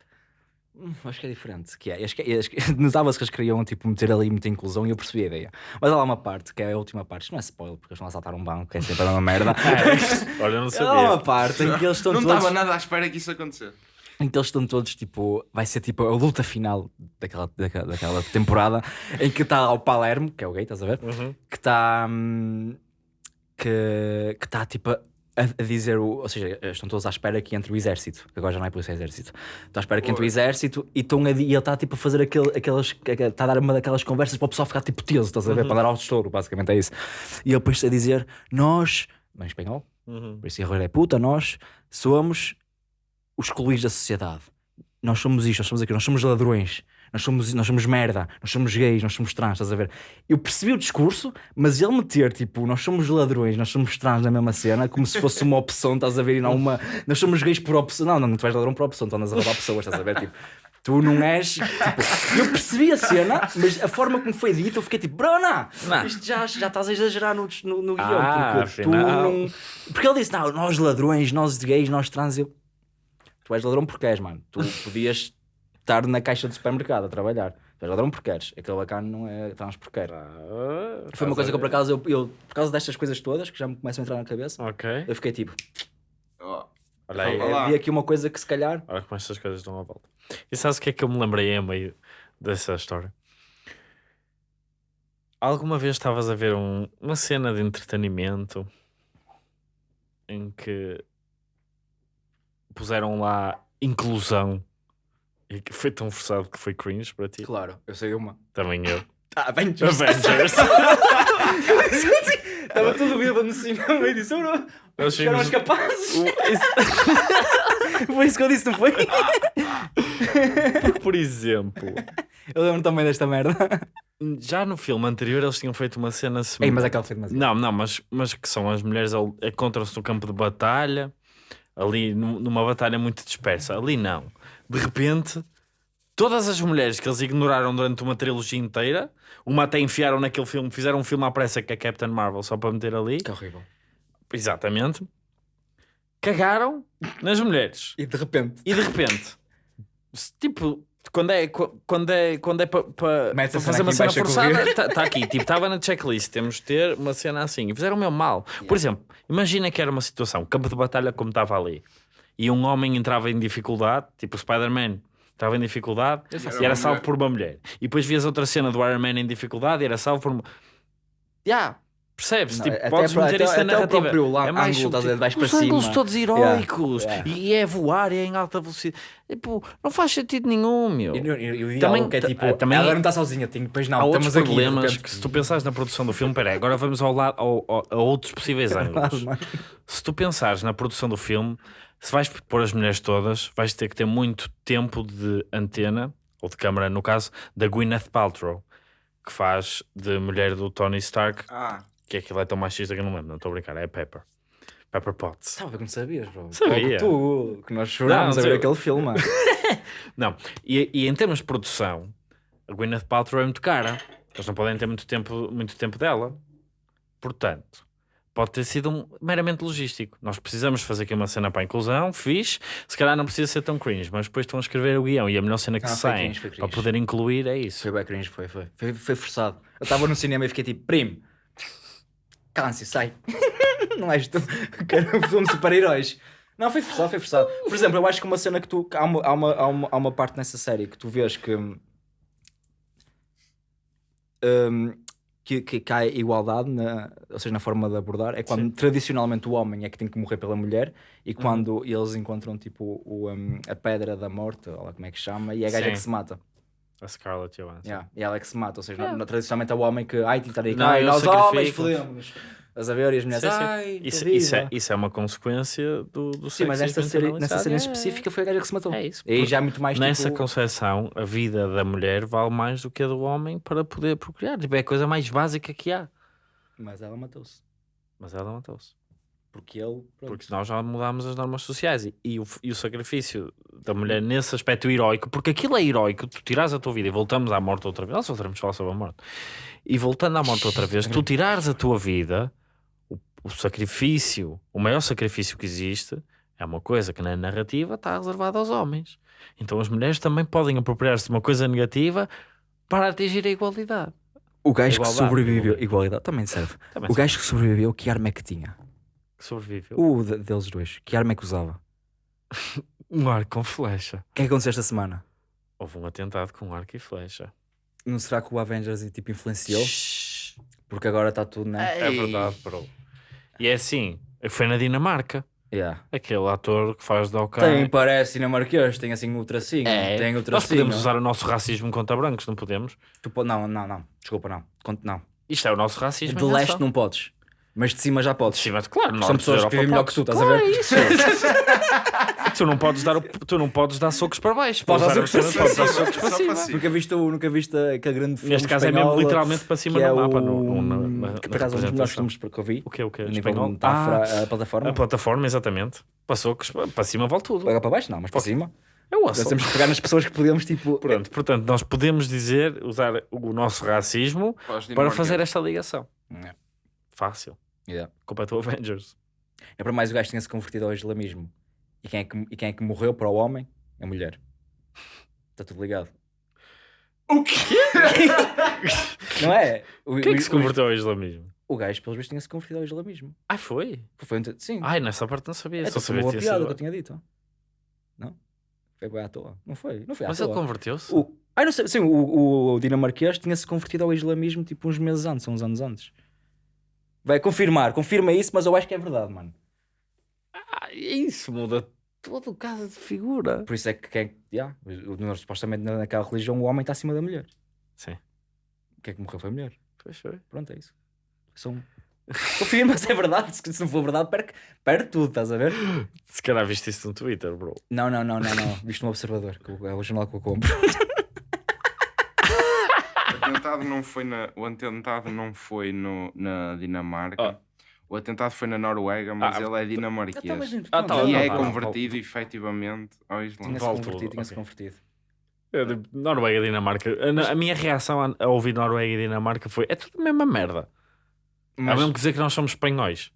acho que é diferente. Que é, acho que, acho que- notava-se que eles queriam tipo, meter ali muita inclusão e eu percebi a ideia. Mas há lá uma parte, que é a última parte, isto não é spoiler, porque eles vão assaltar um banco, que é sempre a mesma merda. É, olha, eu não Há lá uma sabia. parte em que eles estão Não todos. estava nada à espera que isso acontecesse. Em que eles estão todos tipo. Vai ser tipo a luta final daquela, daquela, daquela temporada em que está o Palermo, que é o gay, estás a ver? Uhum. que está hum, que que está tipo a, dizer o, ou seja, estão todos à espera que entre o exército, agora já não é polícia é exército. Estão à espera que entre o exército e, estão a, e ele está tipo a fazer aquele, aquelas está a dar uma daquelas conversas para o pessoal ficar tipo teso, estás a ver? Para dar ao estouro, basicamente é isso. E ele depois a dizer: Nós, em espanhol, Uhum. por isso é puta, nós somos os excluídos da sociedade. Nós somos isto, nós somos aquilo, nós somos ladrões, nós somos, nós somos merda, nós somos gays, nós somos trans, estás a ver? Eu percebi o discurso, mas ele meter tipo, nós somos ladrões, nós somos trans na mesma cena, como se fosse uma opção, estás a ver? E não uma. Nós somos gays por opção. Não, não, não tu és ladrão por opção, tu andas a roubar pessoas, estás a ver? Tipo, tu não és. Tipo, eu percebi a cena, mas a forma como foi dito, eu fiquei tipo, Bruna, isto já, já estás a exagerar no, no, no guião, Ah, porque tu não. Porque ele disse, não, nós ladrões, nós gays, nós trans, eu. Tu és ladrão porque és, mano. Tu podias estar na caixa do supermercado a trabalhar. És ladrão porque queres. Aquele bacana não é trans porque quer. Ah, Foi uma coisa que eu, por acaso, eu, eu, por causa destas coisas todas, que já me começam a entrar na cabeça, Ok. eu fiquei tipo, Oh, Olha aí. Olá. vi aqui uma coisa que se calhar. Olha como estas coisas dão a volta. E sabes o que é que eu me lembrei a meio dessa história? Alguma vez estavas a ver um- uma cena de entretenimento em que puseram lá inclusão e que foi tão forçado que foi cringe para ti? Claro, eu sei uma. Também eu. Ah, Avengers. Avengers. Estava tudo bêbado no cinema e disse, "Bro, Nós chegaram os capazes. Foi isso que eu disse, não foi? Porque, por exemplo, Eu lembro também desta merda. já no filme anterior eles tinham feito uma cena Ei, semelhante. mas aquela foi demasiado. Não, não, mas, mas que são as mulheres encontram-se no campo de batalha, ali nu- numa batalha muito dispersa. Ali não. De repente, todas as mulheres que eles ignoraram durante uma trilogia inteira, uma até enfiaram naquele filme, fizeram um filme à pressa que é Captain Marvel só para meter ali, Que horrível. exatamente, cagaram nas mulheres. E de repente. E de repente, tipo, quando é, qu- quando é, quando é para pa, pa fazer uma cena forçada, está aqui, tipo, estava na checklist, temos de ter uma cena assim. E fizeram o meu mal. Por exemplo, imagina que era uma situação, campo de batalha como estava ali, e um homem entrava em dificuldade, tipo o Spider-Man. Estava em dificuldade faço. e era Era salvo mulher. por uma mulher. E depois vias outra cena do Iron Man em dificuldade e era salvo por uma. Já, percebes? Não, tipo, até podes meter até- isso na até o narrativa. próprio lá- é mais ângulo, subtil. vais para Os ângulos cima. todos heróicos Yeah. E, e é voar e é em alta velocidade. Tipo, não faz sentido nenhum, meu. E, e, e o Também- que é tipo, ah, também- ela não está sozinha, tem, depois não, Há outros aqui, problemas repente. que se tu pensares na produção do filme, peraí, agora vamos ao lado, ao- ao- a outros possíveis ângulos. Se tu pensares na produção do filme, se vais pôr as mulheres todas, vais ter que ter muito tempo de antena, ou de câmara no caso, da Gwyneth Paltrow, que faz de mulher do Tony Stark, ah, que é aquilo é tão machista que eu não lembro, não estou a brincar, é Pepper. Pepper Potts. Estava que não sabias, bro. Sabia. Logo tu, que nós chorámos a ver aquele filme. Não, e, e em termos de produção, a Gwyneth Paltrow é muito cara. Eles não podem ter muito tempo, muito tempo dela. Portanto, pode ter sido um- meramente logístico. Nós precisamos fazer aqui uma cena para a inclusão, fixe. Se calhar não precisa ser tão cringe, mas depois estão a escrever o guião e a melhor cena que Não, foi sai cringe, para poder incluir é isso. Foi bem cringe, foi, foi. Foi, foi forçado. Eu estava no cinema e fiquei tipo, primo, cala-se, sai. não és tu. Quero um filme de super-heróis. Não, foi forçado, foi forçado. Por exemplo, eu acho que uma cena que tu. Há uma, há uma, há uma, há uma parte nessa série que tu vês que. hum, que, que, que há igualdade, na, ou seja, na forma de abordar, é quando tradicionalmente o homem é que tem que morrer pela mulher e Uhum. quando eles encontram tipo o, hum, a pedra da morte, ou lá como é que chama, e é a gaja Sim. que se mata. A Scarlett Johansson. Yeah, e ela é que se mata, ou seja, na- na- tradicionalmente é o homem que ai, tentar aí, Não, ai, eu nós homens fodemos. Estás a ver? E as mulheres, Sim, sim. ai, Isso, isso, é, viva." isso é uma consequência do, do Sim, mas nesta série, nessa série internalizado. específica foi a gaja que se matou. É isso. E já é muito mais Nessa tipo... concepção, a vida da mulher vale mais do que a do homem para poder procriar. Tipo, é a coisa mais básica que há. Mas ela matou-se. Mas ela matou-se. Porque ele. pronto. Porque nós já mudámos as normas sociais e, e o, e o sacrifício da mulher nesse aspecto heroico, porque aquilo é heroico, tu tirares a tua vida e voltamos à morte outra vez. Nós voltaremos a falar sobre a morte. E voltando à morte outra vez, tu tirares a tua vida, o, sacrifício, o maior sacrifício que existe, é uma coisa que na narrativa está reservada aos homens. Então as mulheres também podem apropriar-se de uma coisa negativa para atingir a igualdade. O gajo que sobreviveu. igualdade. Também serve. Também O gajo que sobreviveu, que arma é que tinha? que sobreviveu. O de- deles dois. Que arma é que usava? Um arco com flecha. O que é que aconteceu esta semana? Houve um atentado com arco e flecha. Não será que o Avengers tipo, influenciou? Shhh. Porque agora está tudo, né? É verdade, bro. E é assim, foi na Dinamarca. Yeah. Aquele ator que faz de OK. Tem, parece dinamarquês, tem assim o tracinho. É, Tem o nós tracinho. podemos usar o nosso racismo contra brancos, não podemos? Tu po- Não, não, não. Desculpa, não. Conte- Não. Isto é o nosso racismo. De em leste não podes. Mas de cima já podes. Sim, mas claro, São pessoas que vivem melhor que tu, estás a Claro, ver? é isso. tu, não podes dar, o- tu não podes dar socos para baixo. Podes dar Para socos para podes dar cima. socos para Só cima. para cima. Nunca viste, o- nunca viste aquele grande filme Neste caso é mesmo espanhol, literalmente para cima que no é mapa. o... No, na, na que por acaso é um dos melhores representação. filmes que eu vi. O que é o que? A nível de Espanhol? metáfora, Ah, a plataforma. a plataforma, exatamente. Passou que para cima vale tudo. Para baixo? Não, mas para cima. É o Nós temos que pegar nas pessoas que podemos, tipo... Pronto, portanto, nós podemos dizer, usar o nosso racismo Para os para fazer esta ligação. É. Fácil. Yeah. Do Avengers. É para mais o gajo que tinha-se convertido ao islamismo. E quem, é que, e quem é que morreu para o homem? A mulher. Está tudo ligado. O quê? Não é? O, Quem é que se converteu ao islamismo? O, gajo, pelos vistos, tinha-se convertido ao islamismo. Ah, foi? Foi um... Sim. Ai, nessa parte não sabia. é Só sabia uma que tinha piada que eu tinha dito. Não? Foi bem à toa. Não foi? Não foi à Mas toa. ele converteu-se? O, ai, não sei, sim, o, o dinamarquês tinha-se convertido ao islamismo tipo uns meses antes, uns anos antes. Vai confirmar, confirma isso, mas eu acho que é verdade, mano. Ah, isso muda todo o caso de figura. Por isso é que quem, yeah, o- o- supostamente naquela religião o homem está acima da mulher. Sim. O que é que morreu foi a mulher. Pois foi. Pronto, é isso. São... Confirma se é verdade, se não for verdade, perde, perde tudo, estás a ver? Se calhar viste isso no Twitter, bro. Não, não, não, não, não. Visto no Observador, que é o jornal que eu compro. O atentado não foi na, o atentado não foi no, na Dinamarca. Ah. O atentado foi na Noruega, mas Ah, ele é dinamarquês. Ah, tá, e não, é não, convertido efetivamente ao Islã. Tinha-se convertido, tinha-se ok. convertido. Eu, tipo, Noruega e Dinamarca. A, a minha reação a, a ouvir Noruega e Dinamarca foi: é tudo a mesma merda. É Mas, mesmo que dizer que nós somos espanhóis.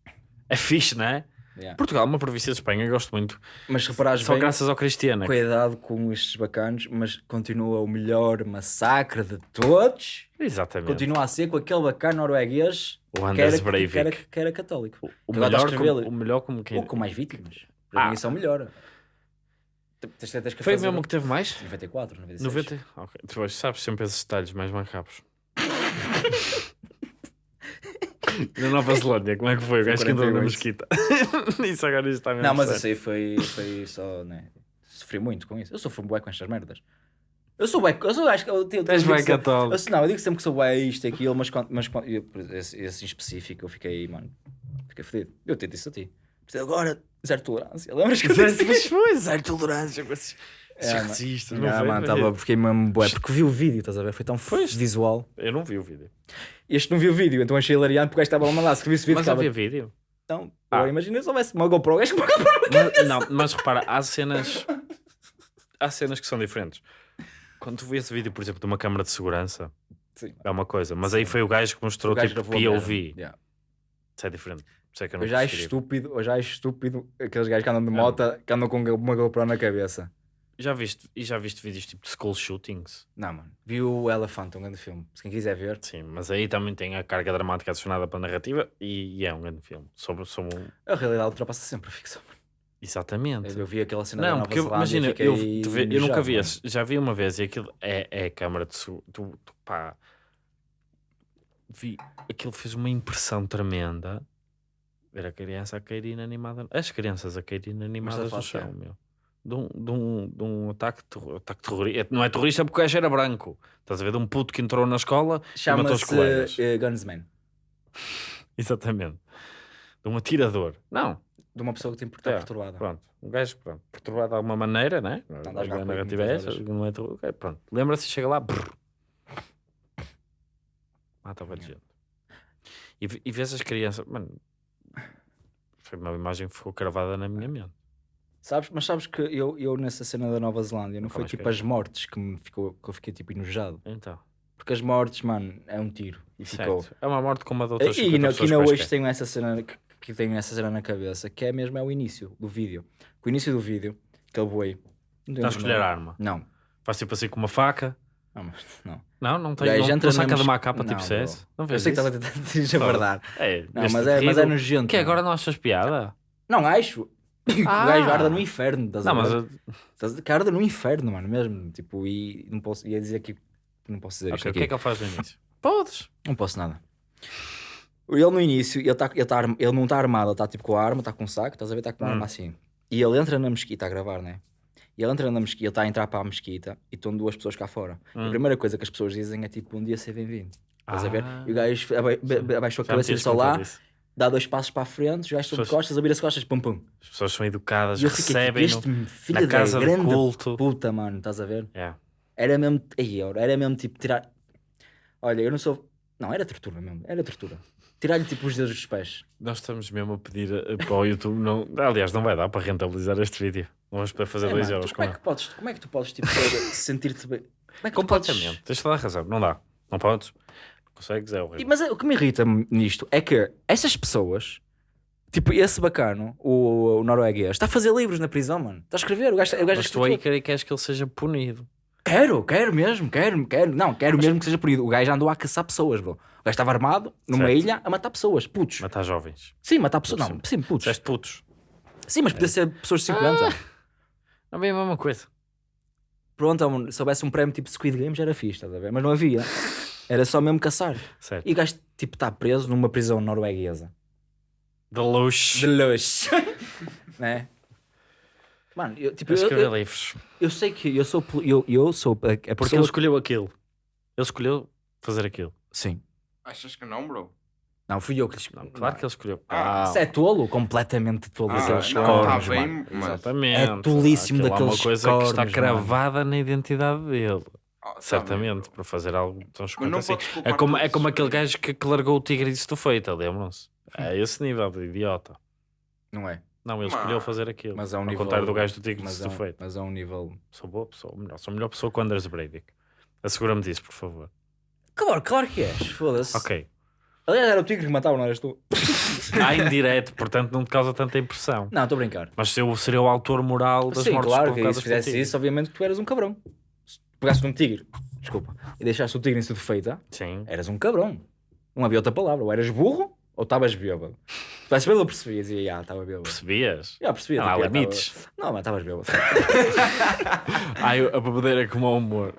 É fixe, não é? Yeah. Portugal é uma província de Espanha, eu gosto muito. mas se reparares Só bem, graças ao Cristiano. cuidado com estes bacanos, mas continua o melhor massacre de todos. Exatamente. Continua a ser com aquele bacana norueguês O que era, que, era, que era católico. O, a melhor como, o melhor como quem. Ou com mais vítimas. Para Ah. mim isso é o melhor. Tens, tens que Foi fazer- mesmo que teve mais? 94, 96. 90? Ok. Tu sabes sempre esses detalhes mais macabros. Na Nova Zelândia, como é que foi? O gajo que andou na 48. mesquita. Isso agora está mesmo Não, mas sério. isso aí foi, foi só, né? Sofri muito com isso. Eu sofro bué com estas merdas. Eu sou bué, eu sou, acho que eu, tenho- és sempre- católico. eu Não, eu digo sempre que sou bué isto e aquilo, mas, quando- mas quando- eu, esse, esse em específico eu fiquei, mano, fiquei fedido. Eu tento isso a ti. Agora, zero tolerância. Lembras que eu disse Mas foi, zero tolerância É, racistas. Não foi, mano, tava, fiquei mesmo bué, porque vi o vídeo, estás a ver? Foi tão Pois. visual. Eu não vi o vídeo. Este não viu o vídeo, então achei hilariante porque o gajo estava a mandar. Se visse o vídeo, Mas estava. havia vídeo. Então, Ah. agora imagina se houvesse uma GoPro, o gajo com uma GoPro. Mas, não, mas repara, há cenas. Há cenas que são diferentes. Quando tu vês esse vídeo, por exemplo, de uma câmara de segurança, Sim. é uma coisa. Mas aí foi o gajo que mostrou gajo tipo. POV. Yeah. Isso é diferente. Isso é que eu não Eu já acho estúpido, eu já acho estúpido aqueles gajos que andam de moto, que andam com uma GoPro na cabeça. Já viste, e já viste vídeos tipo de school shootings? Não, mano. Vi o Elephant, um grande filme. Se quem quiser ver. Sim, mas aí também tem a carga dramática adicionada para a narrativa e, e é um grande filme. Sobre, sobre um... A realidade ultrapassa sempre a ficção. mano. Exatamente. Eu vi aquela cena Não, porque eu- imagina, eu, eu nunca vi mano. já vi uma vez e aquilo é, é a câmara de tu, tu, pá, vi, aquilo fez uma impressão tremenda. Ver a criança a cair inanimada. As crianças a cair inanimadas no chão, meu. De um, de um, de um ataque, terro- ataque terrorista. Não é terrorista porque o gajo era branco. Estás a ver? De um puto que entrou na escola e matou os colegas. Eh, Gunsman. Exatamente. De um atirador. Não, De uma pessoa que tem por estar É, perturbada. Pronto, um gajo pronto, perturbado de alguma maneira, né? Anda a A narrativa é essa, não é terror, ok, pronto. Lembra-se, chega lá, brrr. matava de gente. E, e vês as crianças, mano, foi uma imagem que ficou cravada na minha mente. Sabes, mas sabes que eu, eu nessa cena da Nova Zelândia não Nunca foi mais tipo quero. as mortes que, me ficou, que eu fiquei tipo enojado. Então, Porque as mortes, mano, é um tiro. E ficou. certo. É uma morte como a de outras E 50 na, pessoas aqui na hoje tenho essa cena que, que tenho essa cena na cabeça, que é mesmo é o início do vídeo. O início do vídeo, aquele boi. Não Está a escolher a arma. Não, Faz tipo assim com uma faca. não, mas não. Não, não tem, não, entra não saca de uma capa tipo CS. Não Eu vês sei que isso? estava a tentar dizer a verdade. É, Não, mas é, mas é nojento. Que agora não achas piada? Não acho. Ah. O gajo arda no inferno. Estás a Não, mas ver? eu- Estás a- Que arda no inferno, mano, mesmo. Tipo, e não posso. Ia dizer aqui. Não posso dizer Ok, isto o aqui. que é que ele faz no início? Podes. Não posso nada. Ele no início, ele, tá, ele, tá, ele não está armado, ele está tipo com a arma, está com um saco, estás a ver? Está com uma Hum. arma assim. E ele entra na mesquita a gravar, né? E ele entra na mesquita, ele está a entrar para a mesquita e estão duas pessoas cá fora. E A Hum. primeira coisa que as pessoas dizem é tipo, um dia ser bem-vindo. Estás a ver? Ah. E o gajo abaixou a cabeça e só lá. Dá dois passos para a frente, gajos estão de Pessoas- costas, abrir as costas, pum pum. As pessoas são educadas, recebem este no- filho na da casa de grande culto. puta, mano, estás a ver? Yeah. Era mesmo, aí, era mesmo tipo tirar. Olha, eu não sou. Não, era tortura mesmo, era tortura. Tirar-lhe tipo os dedos dos pés. Nós estamos mesmo a pedir eh, para o YouTube. Não... Aliás, não vai dar para rentabilizar este vídeo. Vamos poder fazer É, 2 mano, euros como, é que podes, como é que tu podes tipo, sentir-te bem? Como é que Completamente. podes- Tens toda a razão. Não dá. Não podes. Consegues, é E- horrível. Mas é- o que me irrita nisto é que essas pessoas, tipo esse bacano, o, o norueguês, está a fazer livros na prisão, mano. Está a escrever. O gajo, o gajo é Mas tu aí quer- queres que ele seja punido. Quero, quero mesmo, quero, quero. Não, quero mesmo que seja punido. O gajo andou a caçar pessoas, bro. O gajo estava armado numa Certo. ilha a matar pessoas, putos. Matar jovens. Sim, matar pessoas. Não, sim, putos. Disseste putos. Sim, mas podia ser pessoas de 50. Não é a mesma coisa. Pronto, se houvesse um prémio tipo Squid Games era fixe, estás a ver? Mas não havia. Era só mesmo caçar. Certo. E o gajo tipo está preso numa prisão norueguesa. De luxo. De luxo. né? Mano, eu, tipo, A eu, eu, livros. eu sei que eu sou, eu, eu sou a, a Porque ele escolheu aquilo. Ele escolheu fazer aquilo. Sim. Achas que não, bro? Não, fui eu que lhe Não, claro que ele escolheu. Ah, Isso é tolo, completamente tolo. Ah, daqueles não, cornos, tá bem, mano. mas... Exatamente. É tolíssimo Aquilo é uma daqueles coisa que está cornos, cravada na identidade dele. Ah, tá Certamente, para fazer algo tão chocante não assim. É como, é como aquele gajo que, que largou o tigre e disse tu feita, lembram-se? É esse nível de idiota. Não é? Não, ele Mas- escolheu fazer aquilo. Mas é um Ao nível... contrário do gajo do tigre mas disse é, tu feita. mas é um nível... Sou boa pessoa, melhor, sou a melhor pessoa que o Anders Breivik. Assegura-me disso, por favor. Claro, claro que és. Foda-se. Ok. Aliás, era o tigre que matava, não eras tu? Há indireto, portanto não te causa tanta impressão. Não, estou a brincar. Mas eu seria o autor moral das Sim, mortes claro que se fizesse isso, obviamente tu eras um cabrão. Se pegasse um tigre, desculpa, e deixaste o tigre em feita, Sim. eras um cabrão. Não havia outra palavra. Ou eras burro ou estavas bêbado. Se tivesse bêbado, eu percebia. Dizia, já, estava bêbado. Percebias? Já percebia. Não há tipo, já, limites. tava- Não, mas estavas bêbado. Ai, a bebedeira é como ao humor.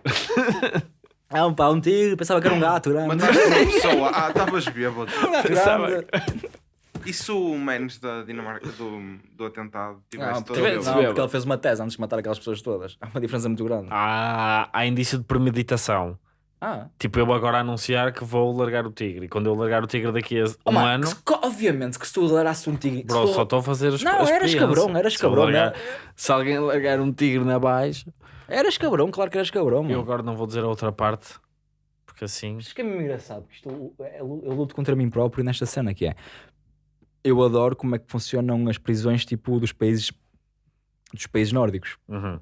Ah, um pá, um tigre, pensava que era um gato grande. Mataste uma pessoa. Ah, estavas bêbado. Um gato Pensava grande. E se o menos da Dinamarca do, do atentado tivesse Não, todo tivesse não, porque ele fez uma tese antes de matar aquelas pessoas todas. Há uma diferença muito grande. Há, há indício de premeditação. Ah. Tipo, eu agora anunciar que vou largar o tigre. E quando eu largar o tigre daqui a Oh, um mano, ano, que se obviamente que se tu largasse um tigre. bro, se tu- só estou a fazer as Não, as eras cabrão, eras Se eu cabrão, largar- né? Se alguém largar um tigre na baixa, Eras cabrão, claro que eras cabrão. eu Mano. agora não vou dizer a outra parte. Porque assim. Isto que é mesmo engraçado, porque isto, é- eu luto contra mim próprio nesta cena que é. Eu adoro como é que funcionam as prisões tipo dos países dos países nórdicos. Uhum.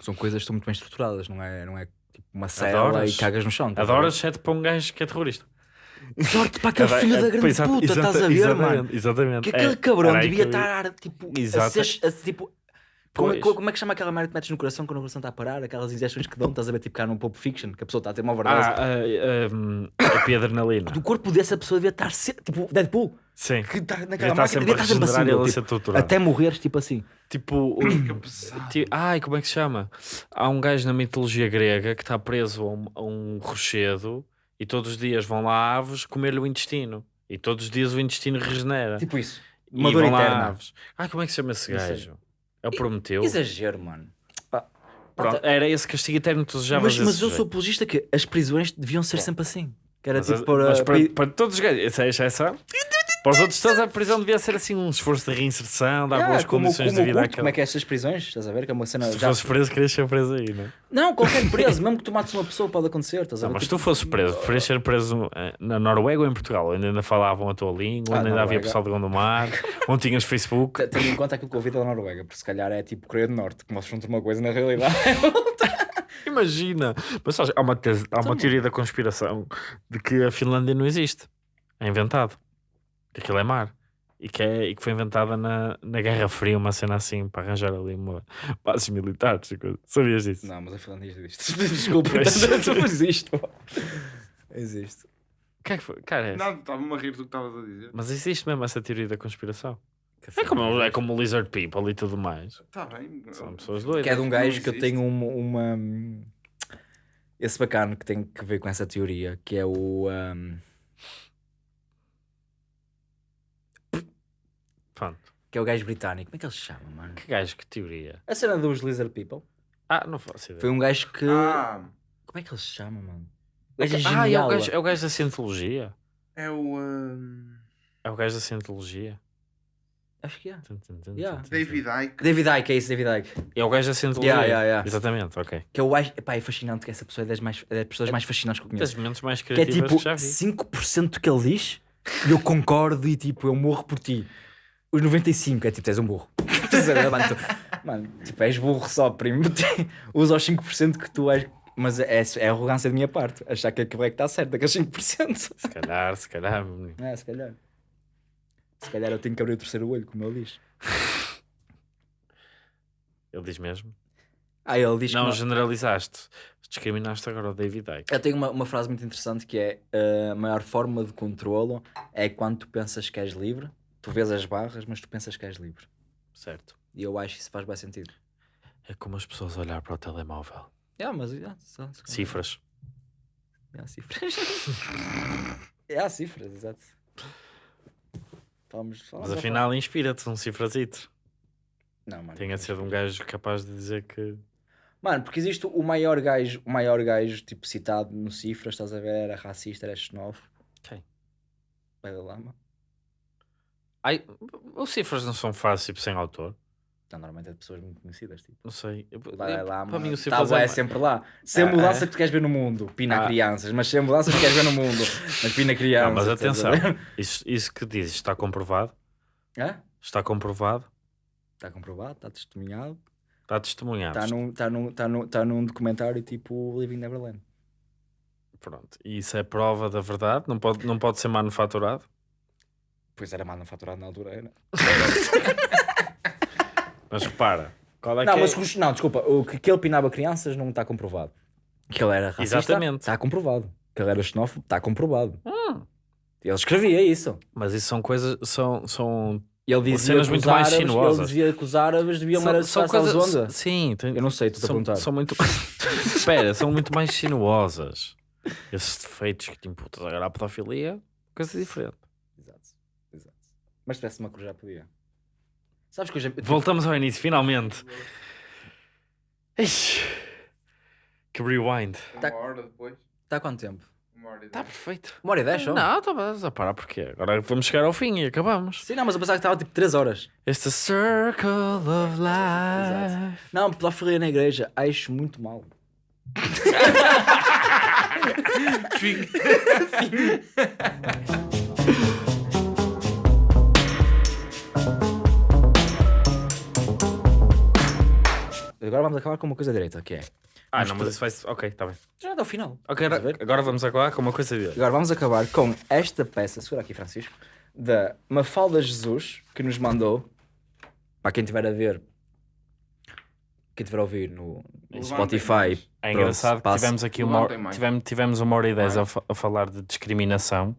São coisas que estão muito bem estruturadas, não é, não é tipo uma cela Adoras? e cagas no chão. ver? Adoras, exceto para um gajo que é terrorista. Sorte para aquele É, filho é, da grande exata- puta, exata- estás a ver, exatamente, mano? Exatamente. Que aquele É, cabrão devia estar tipo, a Exato. ser, a- tipo como, é- como é que chama aquela merda que metes no coração quando o coração está a parar? Aquelas injeções que dão, estás a ver tipo cá no Pulp Fiction, que a pessoa está a ter uma overdose. Ah, um, a piadrenalina. Do corpo dessa pessoa devia estar tipo Deadpool, Sim. que está Devia naquela estar máquina, devia estar sempre assim, e ele tipo, até morreres tipo assim. Tipo, Que pesado. Ti- Ai, como é que se chama? Há um gajo na mitologia grega que está preso a um, a um rochedo e todos os dias vão lá aves comer-lhe o intestino. E todos os dias o intestino regenera. Tipo isso. e Uma dor vão lá eterna. aves. Ah, como é que se chama esse gajo? O Prometeu. Exagero, mano. Pá. Pronto, era esse castigo eterno que tu desejavas Mas, mas eu sou apologista que as prisões deviam ser sempre assim. Que era Mas, tipo para. mas para, para- todos os gajos, essa é a exceção. Para os outros todos, a prisão devia ser assim um esforço de reinserção, dar Ah, boas como, condições como de vida culto, como é que é estas prisões? Estás a ver? Que é uma cena. Se já- fosses preso, querias ser preso aí, não é? Não, qualquer preso, mesmo que tu mates uma pessoa, pode acontecer. Estás a Não, ver? mas se Tipo, tu fosses preso, preferias ser preso eh, na Noruega ou em Portugal, onde ainda falavam a tua língua, Ah, onde ainda havia pessoal de Gondomar, onde tinhas Facebook. te- Tendo em conta aquilo que eu ouvi da Noruega, porque se calhar é tipo Coreia do Norte, que mostram uma coisa na realidade. Imagina! Mas sabes, há uma, tese- há uma teoria da conspiração de que a Finlândia não existe. É inventado. Aquilo é mar. E que, é, e que foi inventada na, na Guerra Fria, uma cena assim, para arranjar ali uma bases militares. e coisa. Sabias disso? Não, mas a Finlândia existe. Desculpa, Pois. não existe. pô. Existe. O que é que foi? Cara, é- Não, estava-me a rir do que estavas a dizer. mas existe mesmo essa teoria da conspiração. É como, é como o Lizard People e tudo mais. Está bem. São pessoas doidas. Que é de um gajo que eu tenho uma, uma- Esse bacana que tem que ver com essa teoria, que é o. um, Pronto. que é o gajo britânico. Como é que ele se chama, mano? Que gajo, que teoria. A cena dos Lizard People. Ah, não faço ideia. Foi um gajo que. Ah, Como é que ele se chama, mano? O gajo é Ah, é o gajo, é o gajo da Cientologia. é o. ahm, É o gajo da Cientologia. Acho que é. Tum, tum, tum, Yeah. tum, tum, David Icke. David Icke, é isso, David Icke. É o gajo da Cientologia. Yeah, yeah, yeah. Exatamente, ok. Que é o gajo. Epá, é fascinante que essa pessoa é das, mais, é das pessoas mais fascinantes que eu Das conheço. momentos mais Que é criativas que, tipo já vi. 5% do que ele diz e eu concordo e tipo, eu morro por ti. Os 95 é tipo, és um burro. Mano, tu- Mano, tipo, és burro só, primo. Usa os 5% que tu és. Mas é, é arrogância da minha parte. Achar que aquilo é que está certo, aqueles 5%. Se calhar, se calhar. É, se calhar. Se calhar eu tenho que abrir o terceiro olho, como ele diz. Ele diz mesmo. Ah, ele diz Não, que. generalizaste. Discriminaste agora o David Icke. Eu tenho uma, uma frase muito interessante que é a maior forma de controlo é quando tu pensas que és livre, tu vês as barras, mas tu pensas que és livre. Certo. E eu acho que isso faz bem sentido. É como as pessoas olhar para o telemóvel. É, mas é, só- só- Cifras. É, há cifras. é, há cifras, exato. Vamos, vamos Mas afinal, inspira-te um cifrazito. Não, mano. Tem a ser de um gajo capaz de dizer que. Mano, porque existe o maior gajo, o maior gajo, tipo, citado no cifras, estás a ver? Era racista, era xenófobo. Quem? Dalai Lama. Ai, os cifras não são frases tipo sem autor. Não, normalmente é de pessoas muito conhecidas, tipo. Não sei. Eu- Dalai eu- Lama. para mim, o tá, cifras bué, é é sempre lá. Sem Ah, mudança é? que tu queres ver no mundo. Pina Ah. crianças. Mas sem mudança que tu queres ver no mundo. Mas pina crianças. Não, mas atenção. Isso, isso que dizes está comprovado. Hã? Está comprovado. Está comprovado, está testemunhado. Está testemunhado. Está num, tá num, tá num, tá num documentário tipo Living Neverland. Pronto. E isso é prova da verdade. Não pode, não pode ser manufaturado. Pois era manufaturado na altura, era. Mas repara. Qual é não, que mas é? os- não, desculpa. O que, que ele pinava crianças não está comprovado. Que ele era racista. Exatamente. Está comprovado. Que ele era xenófobo. Está comprovado. Hum. Ele escrevia isso. Mas isso são coisas. São, são, Ele dizia cenas que muito os mais árabes, sinuosas. Ele dizia que os árabes deviam são, era são coisas... coisas. onda. Sim, tem- Eu não sei, estou a são, perguntar. são muito. Espera, são muito mais sinuosas. Esses defeitos que te imputas agora à pedofilia, coisa diferente. Mas se tivesse uma cruz já podia. Sabes que eu já... tipo, Voltamos ao início, finalmente. Ixi, que rewind. Tá- Uma hora depois. Está há quanto tempo? Uma hora e Está dez. perfeito. Uma hora e dez, só? Não, estás a parar porquê? Agora vamos chegar ao fim e acabamos. Sim, não, mas eu pensava que estava tipo 3 horas. It's the circle of life. Não, pedofilia na igreja, acho muito mal. Agora vamos acabar com uma coisa direita, que é. Ah, não, mas isso vai ser. Ok, está bem. Já até ao final. Ok, a ver? agora vamos acabar com uma coisa dele. Agora vamos acabar com esta peça, segura aqui Francisco, da Mafalda Jesus, que nos mandou, para quem estiver a ver, quem estiver a ouvir no, Spotify. É Pronto, engraçado que passa. tivemos aqui uma, mais. tivemos, tivemos uma hora e dez a, fa- a falar de discriminação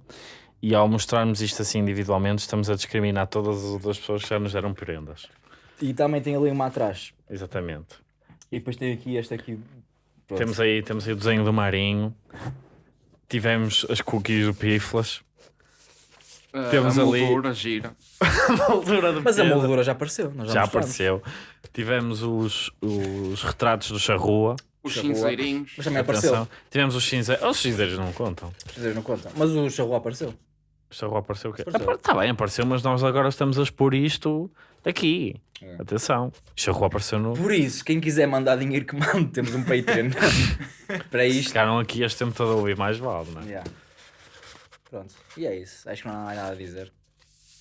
e ao mostrarmos isto assim individualmente estamos a discriminar todas as outras pessoas que já nos deram prendas. e também tem ali uma atrás. Exatamente. E depois tem aqui este aqui. Pronto. Temos aí, temos aí o desenho do Marinho. Tivemos as cookies do Piflas. Ah, Temos a ali- moldura gira. moldura do Mas a moldura já apareceu. Nós já, mostramos. apareceu. Tivemos os, os retratos do Charrua. Os cinzeirinhos. Mas também apareceu. Atenção. Tivemos os cinzeiros. Os cinzeiros não contam. Vocês não contam. Mas o charrua apareceu. O Charrua apareceu o quê? Apareceu. Está bem, apareceu, mas nós agora estamos a expor isto aqui. É. Atenção. Charrua apareceu no. Por isso, quem quiser mandar dinheiro que mande, temos um Patreon. Para isto. Ficaram aqui este tempo todo a ouvir mais vale, não é? Yeah. Pronto. E é isso. Acho que não há mais nada a dizer.